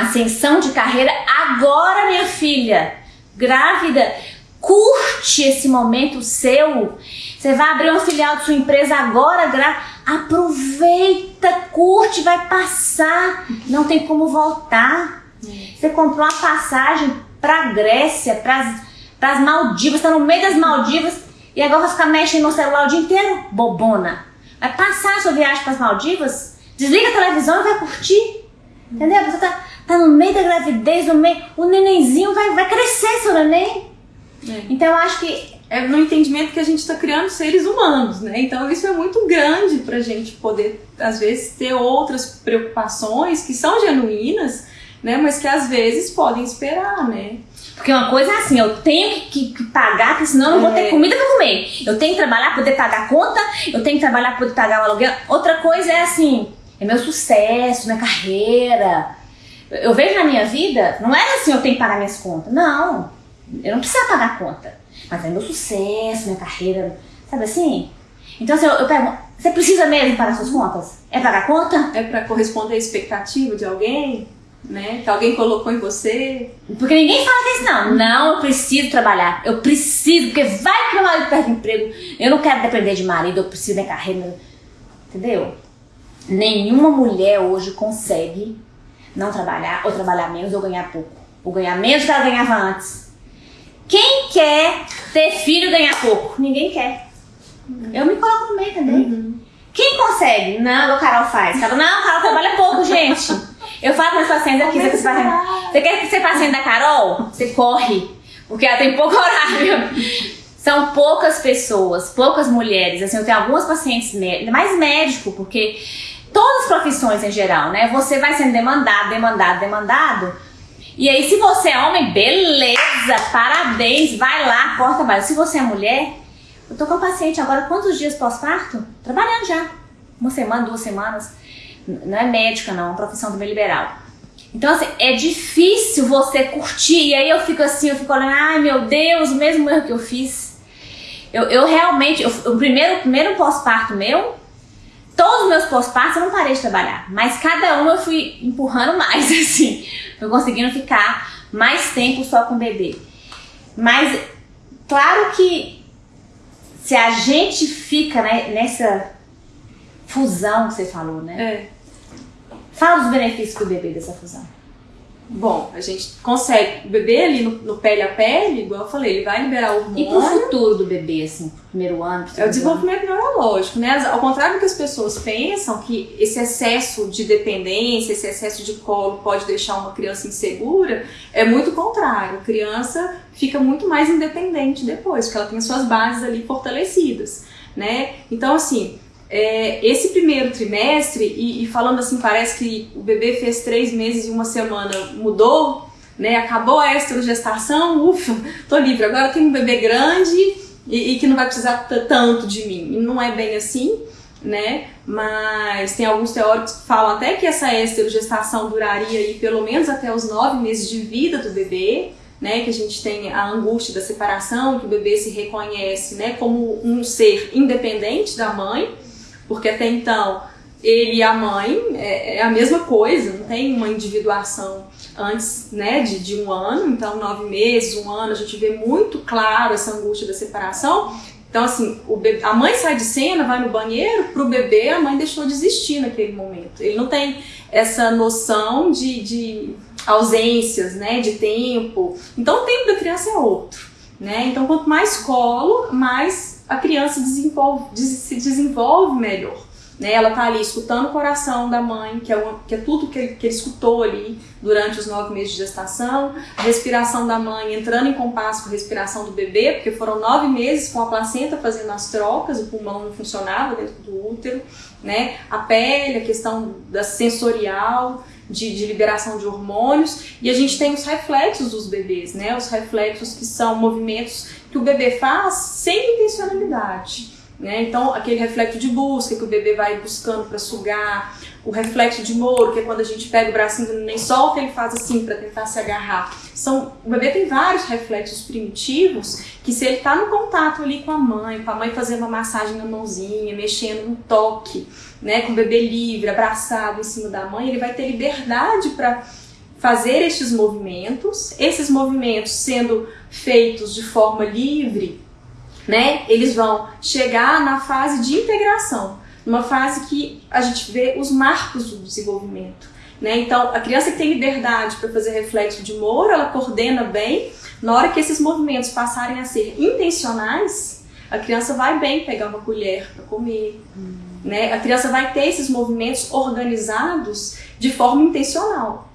ascensão de carreira agora, minha filha, grávida, curte esse momento seu. Você vai abrir uma filial de sua empresa agora, gra... aproveita, curte, vai passar, não tem como voltar. Você comprou uma passagem pra Grécia, pras, pras Maldivas, tá no meio das Maldivas e agora vai ficar mexendo no celular o dia inteiro? Bobona. Vai passar a sua viagem pras Maldivas, desliga a televisão e vai curtir. Entendeu? Você tá, tá no meio da gravidez, no meio. O nenenzinho vai, vai crescer, seu neném. É. Então eu acho que. É no entendimento que a gente está criando seres humanos, né? Então isso é muito grande pra gente poder, às vezes, ter outras preocupações que são genuínas, né? Mas que às vezes podem esperar, né? Porque uma coisa é assim, eu tenho que, que- pagar, porque senão eu não vou É. ter comida pra comer. Eu tenho que trabalhar pra poder pagar a conta, eu tenho que trabalhar pra poder pagar o aluguel. Outra coisa é assim, é meu sucesso, minha carreira. Eu vejo na minha vida, não era assim, eu tenho que pagar minhas contas. Não, eu não precisava pagar a conta. Mas é meu sucesso, minha carreira, sabe assim? Então assim, eu, eu pergunto, você precisa mesmo pagar suas contas? É pagar a conta? É pra corresponder à expectativa de alguém, né? Que alguém colocou em você. Porque ninguém fala disso, não. Não, eu preciso trabalhar. Eu preciso, porque vai que meu marido perde emprego. Eu não quero depender de marido, eu preciso da minha carreira. Entendeu? nenhuma mulher hoje consegue não trabalhar, ou trabalhar menos, ou ganhar pouco. Ou ganhar menos do que ela ganhava antes. Quem quer ter filho e ganhar pouco? Ninguém quer. Eu me coloco no meio também. Uhum. Quem consegue? Não, o Carol faz. Carol, não, a Carol trabalha pouco, gente. Eu falo para as pacientes aqui, você, você quer ser paciente da Carol? Você corre, porque ela tem pouco horário. São poucas pessoas, poucas mulheres. Assim, eu tenho algumas pacientes, mais médico, porque todas as profissões em geral, né? Você vai sendo demandado, demandado, demandado. E aí, se você é homem, beleza, parabéns, vai lá, corta trabalho. Se você é mulher, eu tô com a paciente agora, quantos dias pós-parto? Trabalhando já. Uma semana, duas semanas. Não é médica, não, é uma profissão do meio liberal. Então, assim, é difícil você curtir. E aí eu fico assim, eu fico olhando, ai meu Deus, o mesmo erro que eu fiz. Eu, eu realmente, eu, o primeiro, primeiro pós-parto meu, todos os meus pós-partos eu não parei de trabalhar. Mas cada um eu fui empurrando mais, assim. Fui conseguindo ficar mais tempo só com o bebê. Mas, claro que se a gente fica né, nessa fusão que você falou, né? É. Fala dos benefícios do bebê dessa fusão. Bom, a gente consegue. O bebê ali no, no, pele a pele, igual eu falei, ele vai liberar hormônio. E pro futuro do bebê, assim, pro primeiro ano? Pro é o desenvolvimento ano. neurológico, né? Ao contrário do que as pessoas pensam, que esse excesso de dependência, esse excesso de colo pode deixar uma criança insegura, é muito contrário. A criança fica muito mais independente depois, porque ela tem as suas bases ali fortalecidas, né? Então, assim, é, esse primeiro trimestre, e, e, falando assim, parece que o bebê fez três meses e uma semana mudou, né? Acabou a estrogestação, ufa, tô livre. Agora tenho um bebê grande e, e que não vai precisar tanto de mim. E não é bem assim, né? Mas tem alguns teóricos que falam até que essa esterogestação duraria aí pelo menos até os nove meses de vida do bebê. Né, que a gente tem a angústia da separação, que o bebê se reconhece né, como um ser independente da mãe, porque até então ele e a mãe é, é, a mesma coisa, não tem uma individuação antes né, de, de um ano, então nove meses, um ano, a gente vê muito claro essa angústia da separação. Então, assim, bebê, a mãe sai de cena, vai no banheiro, pro bebê a mãe deixou de existir naquele momento. Ele não tem essa noção de, de ausências, né, de tempo. Então, o tempo da criança é outro. Né? Então, quanto mais colo, mais a criança desenvolve, se desenvolve melhor. Né? Ela está ali escutando o coração da mãe, que é, uma, que é tudo que ele, que ele escutou ali durante os nove meses de gestação, a respiração da mãe entrando em compasso com a respiração do bebê, porque foram nove meses com a placenta fazendo as trocas, o pulmão não funcionava dentro do útero, né? a pele, a questão da sensorial, de, de, liberação de hormônios e a gente tem os reflexos dos bebês, né? Os reflexos que são movimentos que o bebê faz sem intencionalidade. Né? Então, aquele reflexo de busca que o bebê vai buscando para sugar, o reflexo de moro, que é quando a gente pega o bracinho nem solta, ele faz assim para tentar se agarrar. São, o bebê tem vários reflexos primitivos que, se ele está no contato ali com a mãe, com a mãe fazendo uma massagem na mãozinha, mexendo no toque, né, com o bebê livre, abraçado em cima da mãe, ele vai ter liberdade para fazer estes movimentos, esses movimentos sendo feitos de forma livre, né, eles vão chegar na fase de integração, numa fase que a gente vê os marcos do desenvolvimento. Né? Então, a criança que tem liberdade para fazer reflexo de Moura, ela coordena bem. Na hora que esses movimentos passarem a ser intencionais, a criança vai bem pegar uma colher para comer. Hum. Né? A criança vai ter esses movimentos organizados de forma intencional.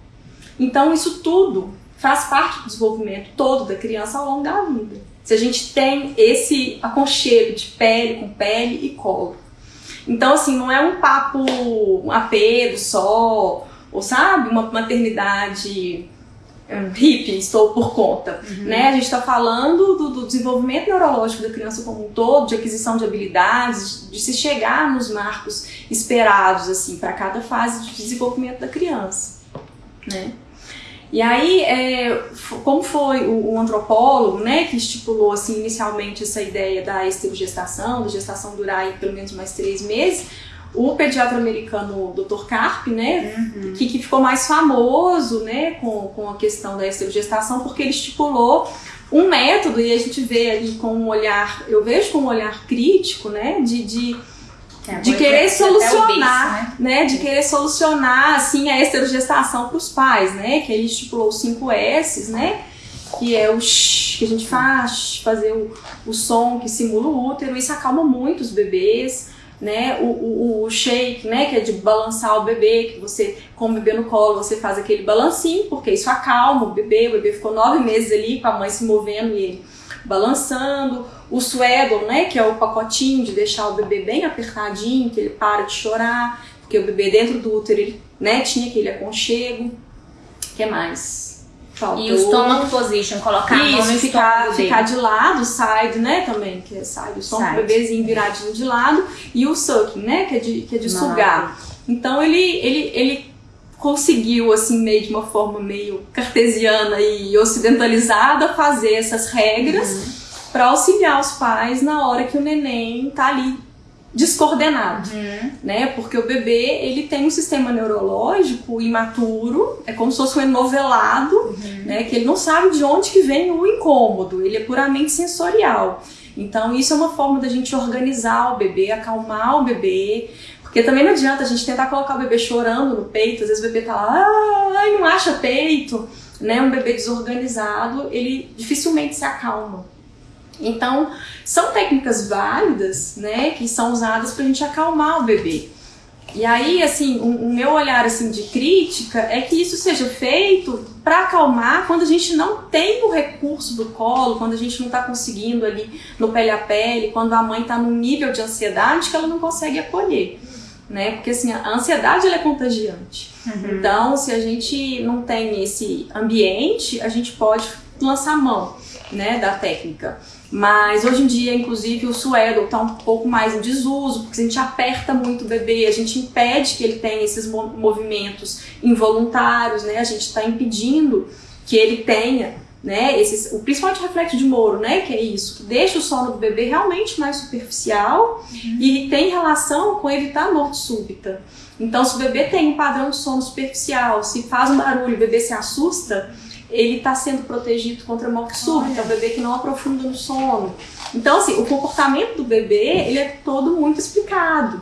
Então, isso tudo faz parte do desenvolvimento todo da criança ao longo da vida. Se a gente tem esse aconchego de pele com pele e colo. Então, assim, não é um papo, um apego só, ou sabe, uma maternidade um, hippie, estou por conta. Uhum. Né? A gente está falando do, do, desenvolvimento neurológico da criança como um todo, de aquisição de habilidades, de se chegar nos marcos esperados assim para cada fase de desenvolvimento da criança. Né? E aí, é, como foi o, o, antropólogo né, que estipulou assim, inicialmente essa ideia da esterogestação, da gestação durar aí, pelo menos mais três meses, o pediatra americano Dr. Carp, né, uhum. que, que ficou mais famoso né, com, com a questão da esterogestação, porque ele estipulou um método, e a gente vê ali com um olhar, eu vejo com um olhar crítico, né, de, de É, de querer solucionar, berço, né? De querer solucionar assim a esterogestação para os pais, né? Que ele estipulou os 5 S's, né? Que é o sh, que a gente faz, fazer o, o som que simula o útero, isso acalma muito os bebês, né? O, o, o shake, né? Que é de balançar o bebê, que você, com o bebê no colo, você faz aquele balancinho, porque isso acalma o bebê. O bebê ficou nove meses ali com a mãe se movendo e ele balançando. O swaddle, né, que é o pacotinho de deixar o bebê bem apertadinho, que ele para de chorar, porque o bebê dentro do útero, ele, né, tinha aquele aconchego. O que mais? Faltou. E o stomach position, colocar a mão Isso, no ficar, dele. ficar de lado, side, né, também, que é side, o som Side. do bebezinho viradinho de lado, e o sucking, né, que é de, que é de sugar. Então ele, ele, ele conseguiu, assim, meio de uma forma meio cartesiana e ocidentalizada, fazer essas regras Uhum. Para auxiliar os pais na hora que o neném tá ali descoordenado Uhum. né? Porque o bebê, ele tem um sistema neurológico imaturo, é como se fosse um enovelado, Uhum. né? Que ele não sabe de onde que vem o incômodo, ele é puramente sensorial. Então isso é uma forma da gente organizar o bebê, acalmar o bebê, porque também não adianta a gente tentar colocar o bebê chorando no peito, às vezes o bebê tá lá, ai, não acha peito, né? Um bebê desorganizado, ele dificilmente se acalma. Então, são técnicas válidas, né, que são usadas pra gente acalmar o bebê. E aí, assim, o, meu olhar assim de crítica é que isso seja feito para acalmar quando a gente não tem o recurso do colo, quando a gente não está conseguindo ali no pele a pele, quando a mãe está num nível de ansiedade que ela não consegue acolher, né? Porque assim, a ansiedade é contagiante. Uhum. Então, se a gente não tem esse ambiente, a gente pode lançar mão, né, da técnica. Mas hoje em dia, inclusive, o suedo está um pouco mais em desuso, porque a gente aperta muito o bebê, a gente impede que ele tenha esses mo- movimentos involuntários, né? A gente está impedindo que ele tenha, né? Esses, o principalmente o reflexo de Moro, né? Que é isso, que deixa o sono do bebê realmente mais superficial e tem relação com evitar a morte súbita. Então, se o bebê tem um padrão de sono superficial, se faz um barulho, o bebê se assusta, ele está sendo protegido contra a morte súbita, é um bebê que não aprofunda no sono. Então, assim, o comportamento do bebê, ele é todo muito explicado,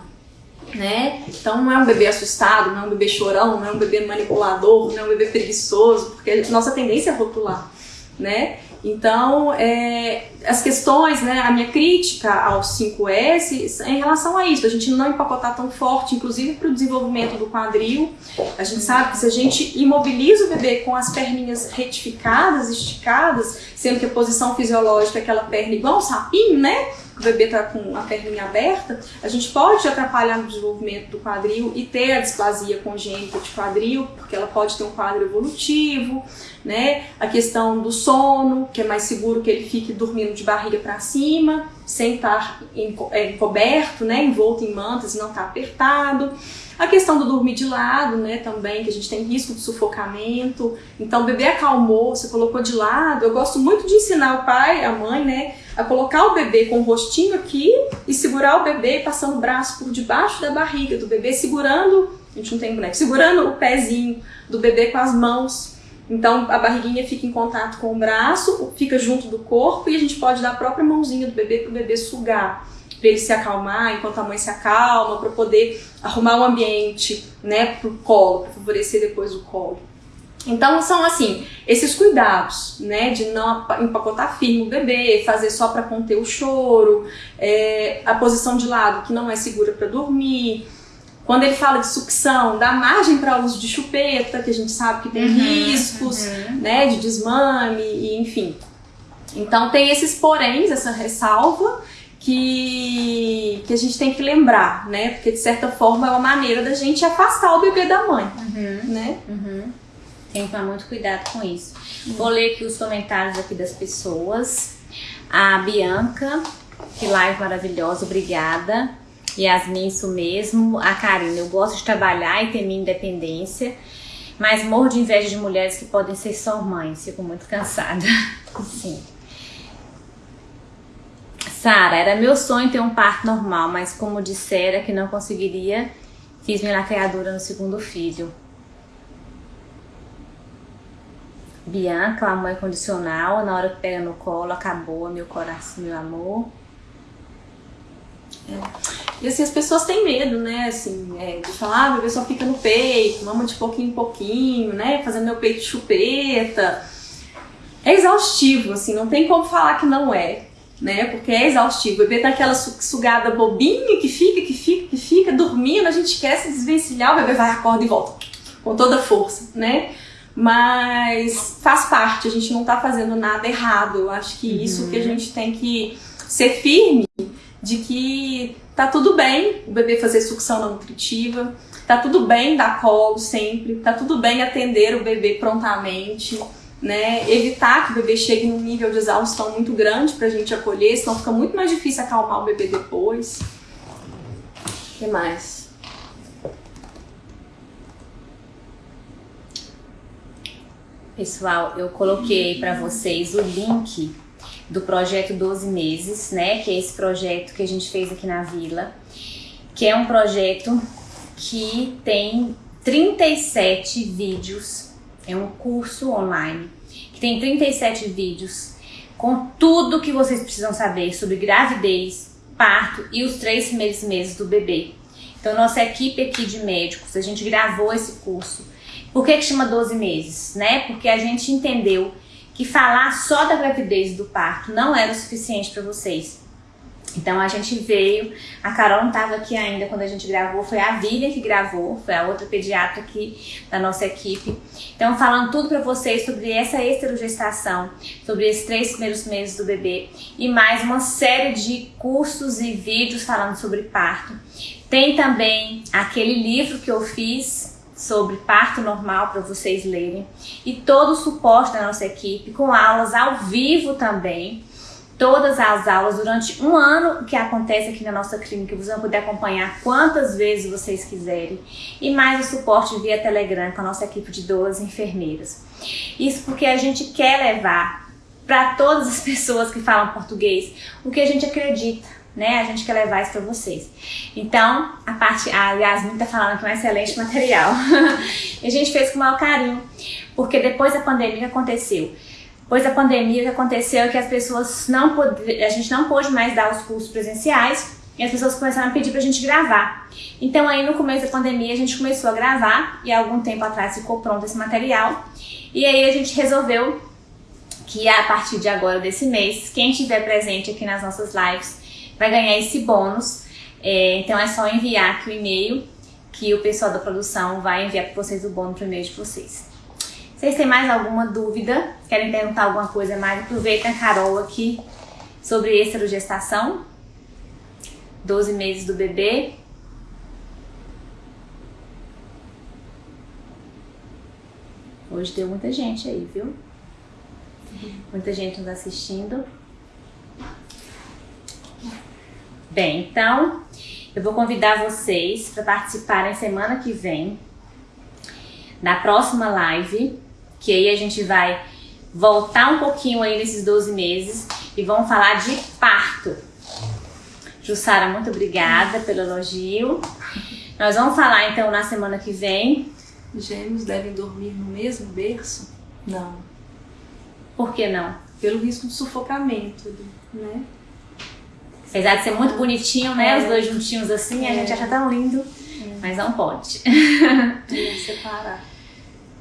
né? Então, não é um bebê assustado, não é um bebê chorão, não é um bebê manipulador, não é um bebê preguiçoso, porque a nossa tendência é rotular, né? Então, é, as questões, né, a minha crítica aos 5S é em relação a isso, a gente não empacotar tão forte, inclusive para o desenvolvimento do quadril. A gente sabe que se a gente imobiliza o bebê com as perninhas retificadas, esticadas, sendo que a posição fisiológica é aquela perna igual um sapinho, né? O bebê tá com a perninha aberta, a gente pode atrapalhar no desenvolvimento do quadril e ter a displasia congênita de quadril, porque ela pode ter um quadro evolutivo, né? A questão do sono, que é mais seguro que ele fique dormindo de barriga para cima, sem estar é, encoberto, né? Envolto em mantas e não estar apertado. A questão do dormir de lado, né, também, que a gente tem risco de sufocamento. Então, o bebê acalmou, você colocou de lado. Eu gosto muito de ensinar o pai, a mãe, né, a colocar o bebê com o rostinho aqui e segurar o bebê passando o braço por debaixo da barriga do bebê, segurando, a gente não tem boneco, segurando o pezinho do bebê com as mãos. Então, a barriguinha fica em contato com o braço, fica junto do corpo e a gente pode dar a própria mãozinha do bebê para o bebê sugar para ele se acalmar enquanto a mãe se acalma, para poder arrumar o ambiente, né, pro colo, para favorecer depois o colo. Então são assim, esses cuidados, né, de não empacotar firme o bebê, fazer só para conter o choro, é, a posição de lado que não é segura para dormir. Quando ele fala de sucção, dá margem para uso de chupeta, que a gente sabe que tem Uhum, riscos, né, de desmame e enfim. Então tem esses poréns, essa ressalva que, que a gente tem que lembrar, né? Porque de certa forma é uma maneira da gente afastar o bebê da mãe, Uhum. né? Uhum. Tem que tomar muito cuidado com isso. Vou ler aqui os comentários aqui das pessoas. A Bianca, que live maravilhosa, obrigada. Yasmin, isso mesmo. A Karina, eu gosto de trabalhar e ter minha independência, mas morro de inveja de mulheres que podem ser só mães. Fico muito cansada. Sim. Sara, era meu sonho ter um parto normal, mas como dissera que não conseguiria, fiz minha lacreadura no segundo filho. Bianca, amor incondicional, na hora que pega no colo, acabou meu coração, meu amor. É. E assim, as pessoas têm medo, né, assim, é, de falar, ah, o bebê só fica no peito, mama de pouquinho em pouquinho, né, fazendo meu peito chupeta. É exaustivo, assim, não tem como falar que não é, né, porque é exaustivo. O bebê tá aquela sugada bobinha que fica, que fica, que fica, dormindo, a gente quer se desvencilhar, o bebê vai, acorda e volta, com toda a força, né. Mas faz parte, a gente não tá fazendo nada errado. Eu acho que isso uhum. que a gente tem que ser firme de que tá tudo bem o bebê fazer sucção não nutritiva, tá tudo bem dar colo sempre, tá tudo bem atender o bebê prontamente, né? Evitar que o bebê chegue num nível de exaustão muito grande pra gente acolher, senão fica muito mais difícil acalmar o bebê depois. O que mais? Pessoal, eu coloquei para vocês o link do projeto 12 meses, né? Que é esse projeto que a gente fez aqui na vila, que é um projeto que tem 37 vídeos, é um curso online, que tem 37 vídeos com tudo que vocês precisam saber sobre gravidez, parto e os três primeiros meses do bebê. Então, nossa equipe aqui de médicos, a gente gravou esse curso. Por que, que chama 12 meses? Né? Porque a gente entendeu que falar só da gravidez do parto não era o suficiente para vocês. Então a gente veio, a Carol não estava aqui ainda quando a gente gravou, foi a Vivian que gravou, foi a outra pediatra aqui da nossa equipe. Então falando tudo para vocês sobre essa esterogestação, sobre esses três primeiros meses do bebê e mais uma série de cursos e vídeos falando sobre parto. Tem também aquele livro que eu fiz sobre parto normal para vocês lerem e todo o suporte da nossa equipe com aulas ao vivo também. Todas as aulas durante um ano que acontece aqui na nossa clínica, vocês vão poder acompanhar quantas vezes vocês quiserem. E mais o suporte via Telegram com a nossa equipe de 12 enfermeiras. Isso porque a gente quer levar para todas as pessoas que falam português o que a gente acredita né? A gente quer levar isso para vocês. Então, a parte, a Yasmin tá falando que é um excelente material. a gente fez com o maior carinho, porque depois da pandemia que aconteceu? Depois da pandemia que aconteceu é que as pessoas não pod... a gente não pôde mais dar os cursos presenciais e as pessoas começaram a pedir pra gente gravar. Então aí no começo da pandemia a gente começou a gravar e algum tempo atrás ficou pronto esse material. E aí a gente resolveu que a partir de agora desse mês, quem estiver presente aqui nas nossas lives vai ganhar esse bônus. É, então é só enviar aqui o e-mail que o pessoal da produção vai enviar para vocês o bônus pro e-mail de vocês. Vocês têm mais alguma dúvida? Querem perguntar alguma coisa mais? Aproveita a Carol aqui sobre esterogestação. 12 meses do bebê. Hoje deu muita gente aí, viu? Muita gente nos assistindo. Bem, então eu vou convidar vocês para participarem semana que vem na próxima live, que aí a gente vai voltar um pouquinho aí nesses 12 meses e vamos falar de parto. Jussara, muito obrigada pelo elogio. Nós vamos falar então na semana que vem. Gêmeos devem dormir no mesmo berço? Não. Por que não? Pelo risco de sufocamento, né? Apesar de ser muito bonitinho, né? É. Os dois juntinhos assim, é. a gente acha tão lindo, é. mas não pode. separar.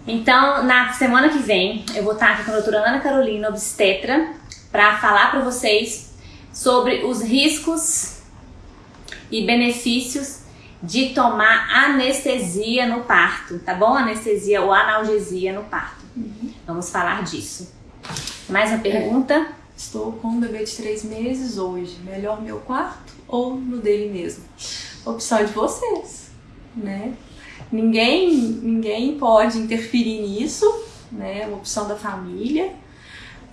Então, na semana que vem, eu vou estar aqui com a doutora Ana Carolina, obstetra, para falar para vocês sobre os riscos e benefícios de tomar anestesia no parto, tá bom? Anestesia ou analgesia no parto. Uhum. Vamos falar disso. Mais uma pergunta? Estou com um bebê de três meses hoje. Melhor meu quarto ou no dele mesmo? Opção de vocês, né? Ninguém, ninguém pode interferir nisso, né? É uma opção da família.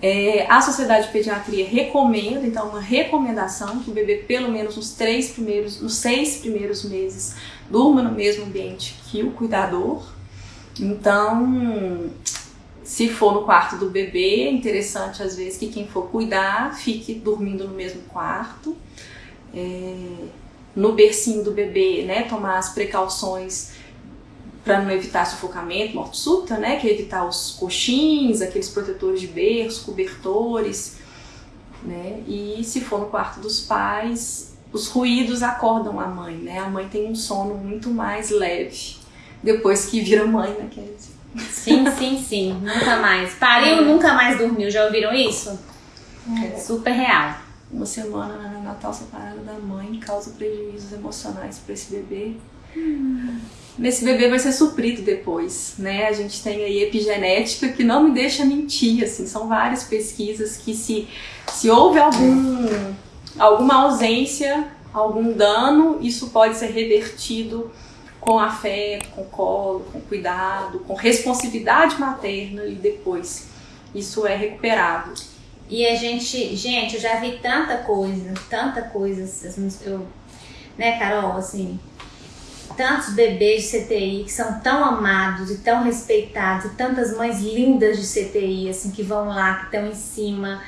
É, a Sociedade de Pediatria recomenda, então, uma recomendação que o bebê, pelo menos nos três primeiros, nos seis primeiros meses, durma no mesmo ambiente que o cuidador. Então, se for no quarto do bebê, é interessante às vezes que quem for cuidar fique dormindo no mesmo quarto. É, no bercinho do bebê, né, tomar as precauções para não evitar sufocamento, morte súbita, né, que é evitar os coxins, aqueles protetores de berço, cobertores, né, e se for no quarto dos pais, os ruídos acordam a mãe, né? A mãe tem um sono muito mais leve depois que vira mãe, né, Kézia? Sim, sim, sim. Nunca mais. Pariu, nunca mais dormiu. Já ouviram isso? É. Super real. Uma semana na Natal separada da mãe causa prejuízos emocionais para esse bebê. Hum. Esse bebê vai ser suprido depois, né? A gente tem aí epigenética que não me deixa mentir, assim, são várias pesquisas que se, se houve algum, alguma ausência, algum dano, isso pode ser revertido com afeto, com colo, com cuidado, com responsividade materna e depois isso é recuperado. E a gente, gente, eu já vi tanta coisa, tanta coisa, eu, né, Carol, assim, tantos bebês de CTI que são tão amados e tão respeitados, e tantas mães lindas de CTI, assim, que vão lá, que estão em cima.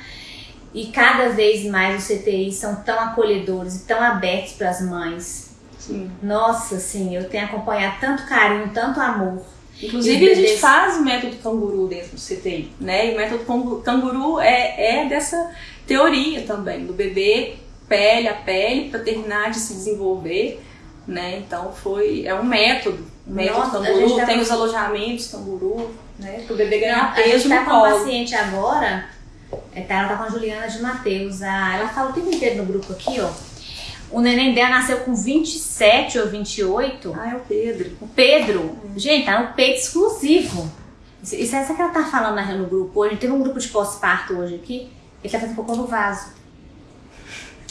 E cada vez mais os CTIs são tão acolhedores e tão abertos para as mães. Sim. Nossa, sim, eu tenho acompanhado tanto carinho, tanto amor. Inclusive, a gente faz o método canguru dentro do CTI, né? E o método canguru é, é dessa teoria também, do bebê pele a pele para terminar de se desenvolver, né? Então, foi, é um método. O método Nossa, canguru tá tem com... os alojamentos canguru, né? Para o bebê ganhar Não, peso a gente tá no com uma paciente agora, é, tá, ela tá com a Juliana de Mateus. ela fala o tempo inteiro no grupo aqui, ó o neném dela nasceu com 27 ou 28. Ah, é o Pedro. O Pedro. Gente, tá no peito exclusivo. Isso é essa que ela tá falando no grupo hoje. Teve um grupo de pós-parto hoje aqui. Ele tá fazendo cocô no vaso.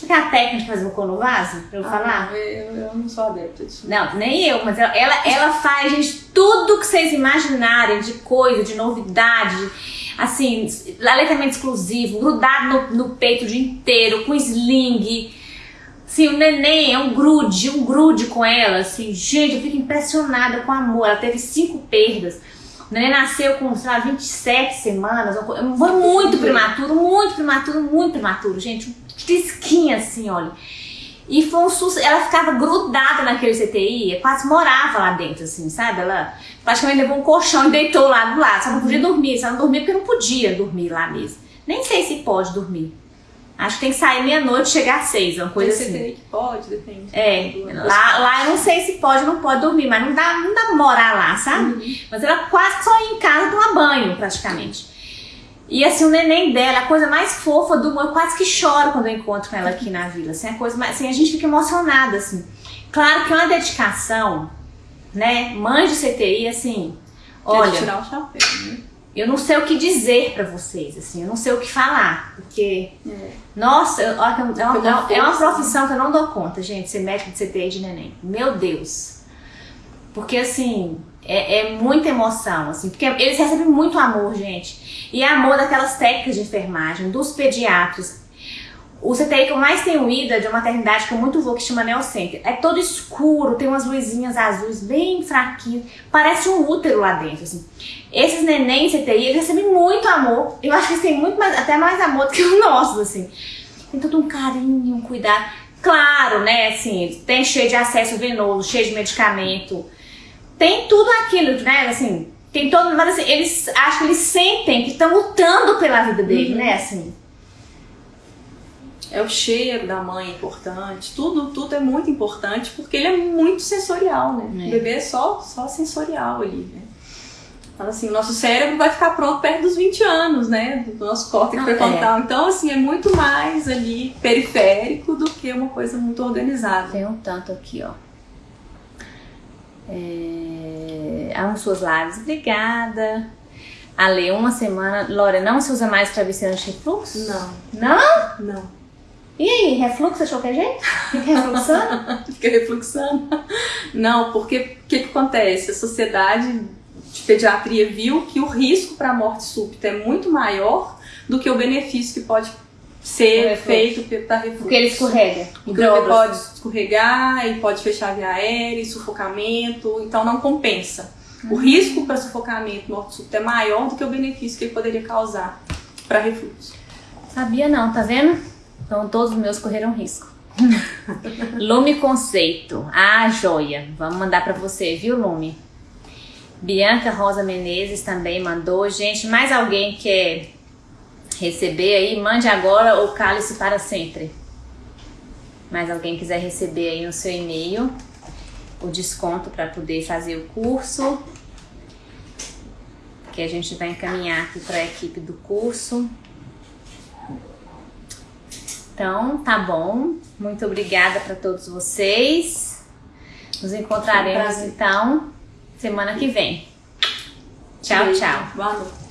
Quer a técnica de fazer cocô no vaso? Pra eu ah, falar? Eu, eu, não sou adepta disso. Não, nem eu. Mas ela, ela, ela faz, gente, tudo que vocês imaginarem de coisa, de novidade. Assim, aleitamento exclusivo, grudado no, no peito o dia inteiro, com sling Sim, o neném é um grude, um grude com ela, assim, gente, eu fico impressionada com o amor. Ela teve cinco perdas. O neném nasceu com, sei lá, 27 semanas. Foi muito prematuro, muito prematuro, muito prematuro, gente. Um trisquinho assim, olha. E foi um susto. Ela ficava grudada naquele CTI, quase morava lá dentro, assim, sabe? Ela praticamente levou um colchão e deitou lá do lado. Só não podia dormir, só não dormia porque não podia dormir lá mesmo. Nem sei se pode dormir. Acho que tem que sair meia-noite e chegar às seis, uma coisa tem assim. Que pode, depende. É, lá, lá eu não sei se pode ou não pode dormir, mas não dá, não dá pra morar lá, sabe? Uhum. Mas ela quase só ia em casa tomar banho, praticamente. E assim, o neném dela, a coisa mais fofa do mundo, eu quase que choro quando eu encontro com ela aqui na vila. Assim, a, coisa mais, assim, a gente fica emocionada, assim. Claro que é uma dedicação, né? Mãe de CTI, assim, olha... tirar o chapéu, né? Eu não sei o que dizer para vocês, assim, eu não sei o que falar, porque, é. nossa, é uma, é, uma, é uma profissão que eu não dou conta, gente, ser médico de CTI de neném, meu Deus, porque assim, é, é muita emoção, assim, porque eles recebem muito amor, gente, e é amor daquelas técnicas de enfermagem, dos pediatras, o CTI que eu mais tenho ido é de uma maternidade que eu muito vou, que chama Neocenter. É todo escuro, tem umas luzinhas azuis bem fraquinhas, parece um útero lá dentro, assim. Esses neném CTI, eles recebem muito amor. Eu acho que eles têm muito mais, até mais amor do que os nossos, assim. Tem todo um carinho, um cuidado. Claro, né, assim, tem cheio de acesso venoso, cheio de medicamento. Tem tudo aquilo, né, assim, tem todo, mas assim, eles acho que eles sentem que estão lutando pela vida dele, uhum. né, assim é o cheiro da mãe importante, tudo, tudo é muito importante porque ele é muito sensorial, né? É. O bebê é só, só sensorial ali, né? Então, assim, o nosso cérebro vai ficar pronto perto dos 20 anos, né? Do nosso córtex ah, pré-frontal. É. Então, assim, é muito mais ali periférico do que uma coisa muito organizada. Tem um tanto aqui, ó. É... Amo suas lives. Obrigada. Ale, uma semana. Lore, não se usa mais travesseiro anti-refluxo? Não. Não? Não. E aí, refluxo achou que é jeito? Fica refluxando? Fica refluxando. Não, porque o que, que acontece? A sociedade de pediatria viu que o risco para morte súbita é muito maior do que o benefício que pode ser feito para refluxo. Porque ele escorrega. Porque ele pode escorregar, e pode fechar a via aérea, sufocamento, então não compensa. O risco para sufocamento, morte súbita é maior do que o benefício que ele poderia causar para refluxo. Sabia não, tá vendo? Então todos os meus correram risco. Lume Conceito. Ah, joia. Vamos mandar para você, viu, Lume? Bianca Rosa Menezes também mandou. Gente, mais alguém quer receber aí? Mande agora ou cale-se para sempre. mas alguém quiser receber aí no seu e-mail o desconto para poder fazer o curso, que a gente vai encaminhar aqui para a equipe do curso. Então, tá bom. Muito obrigada para todos vocês. Nos encontraremos então semana que vem. Tchau, Beijo. tchau. Boa noite.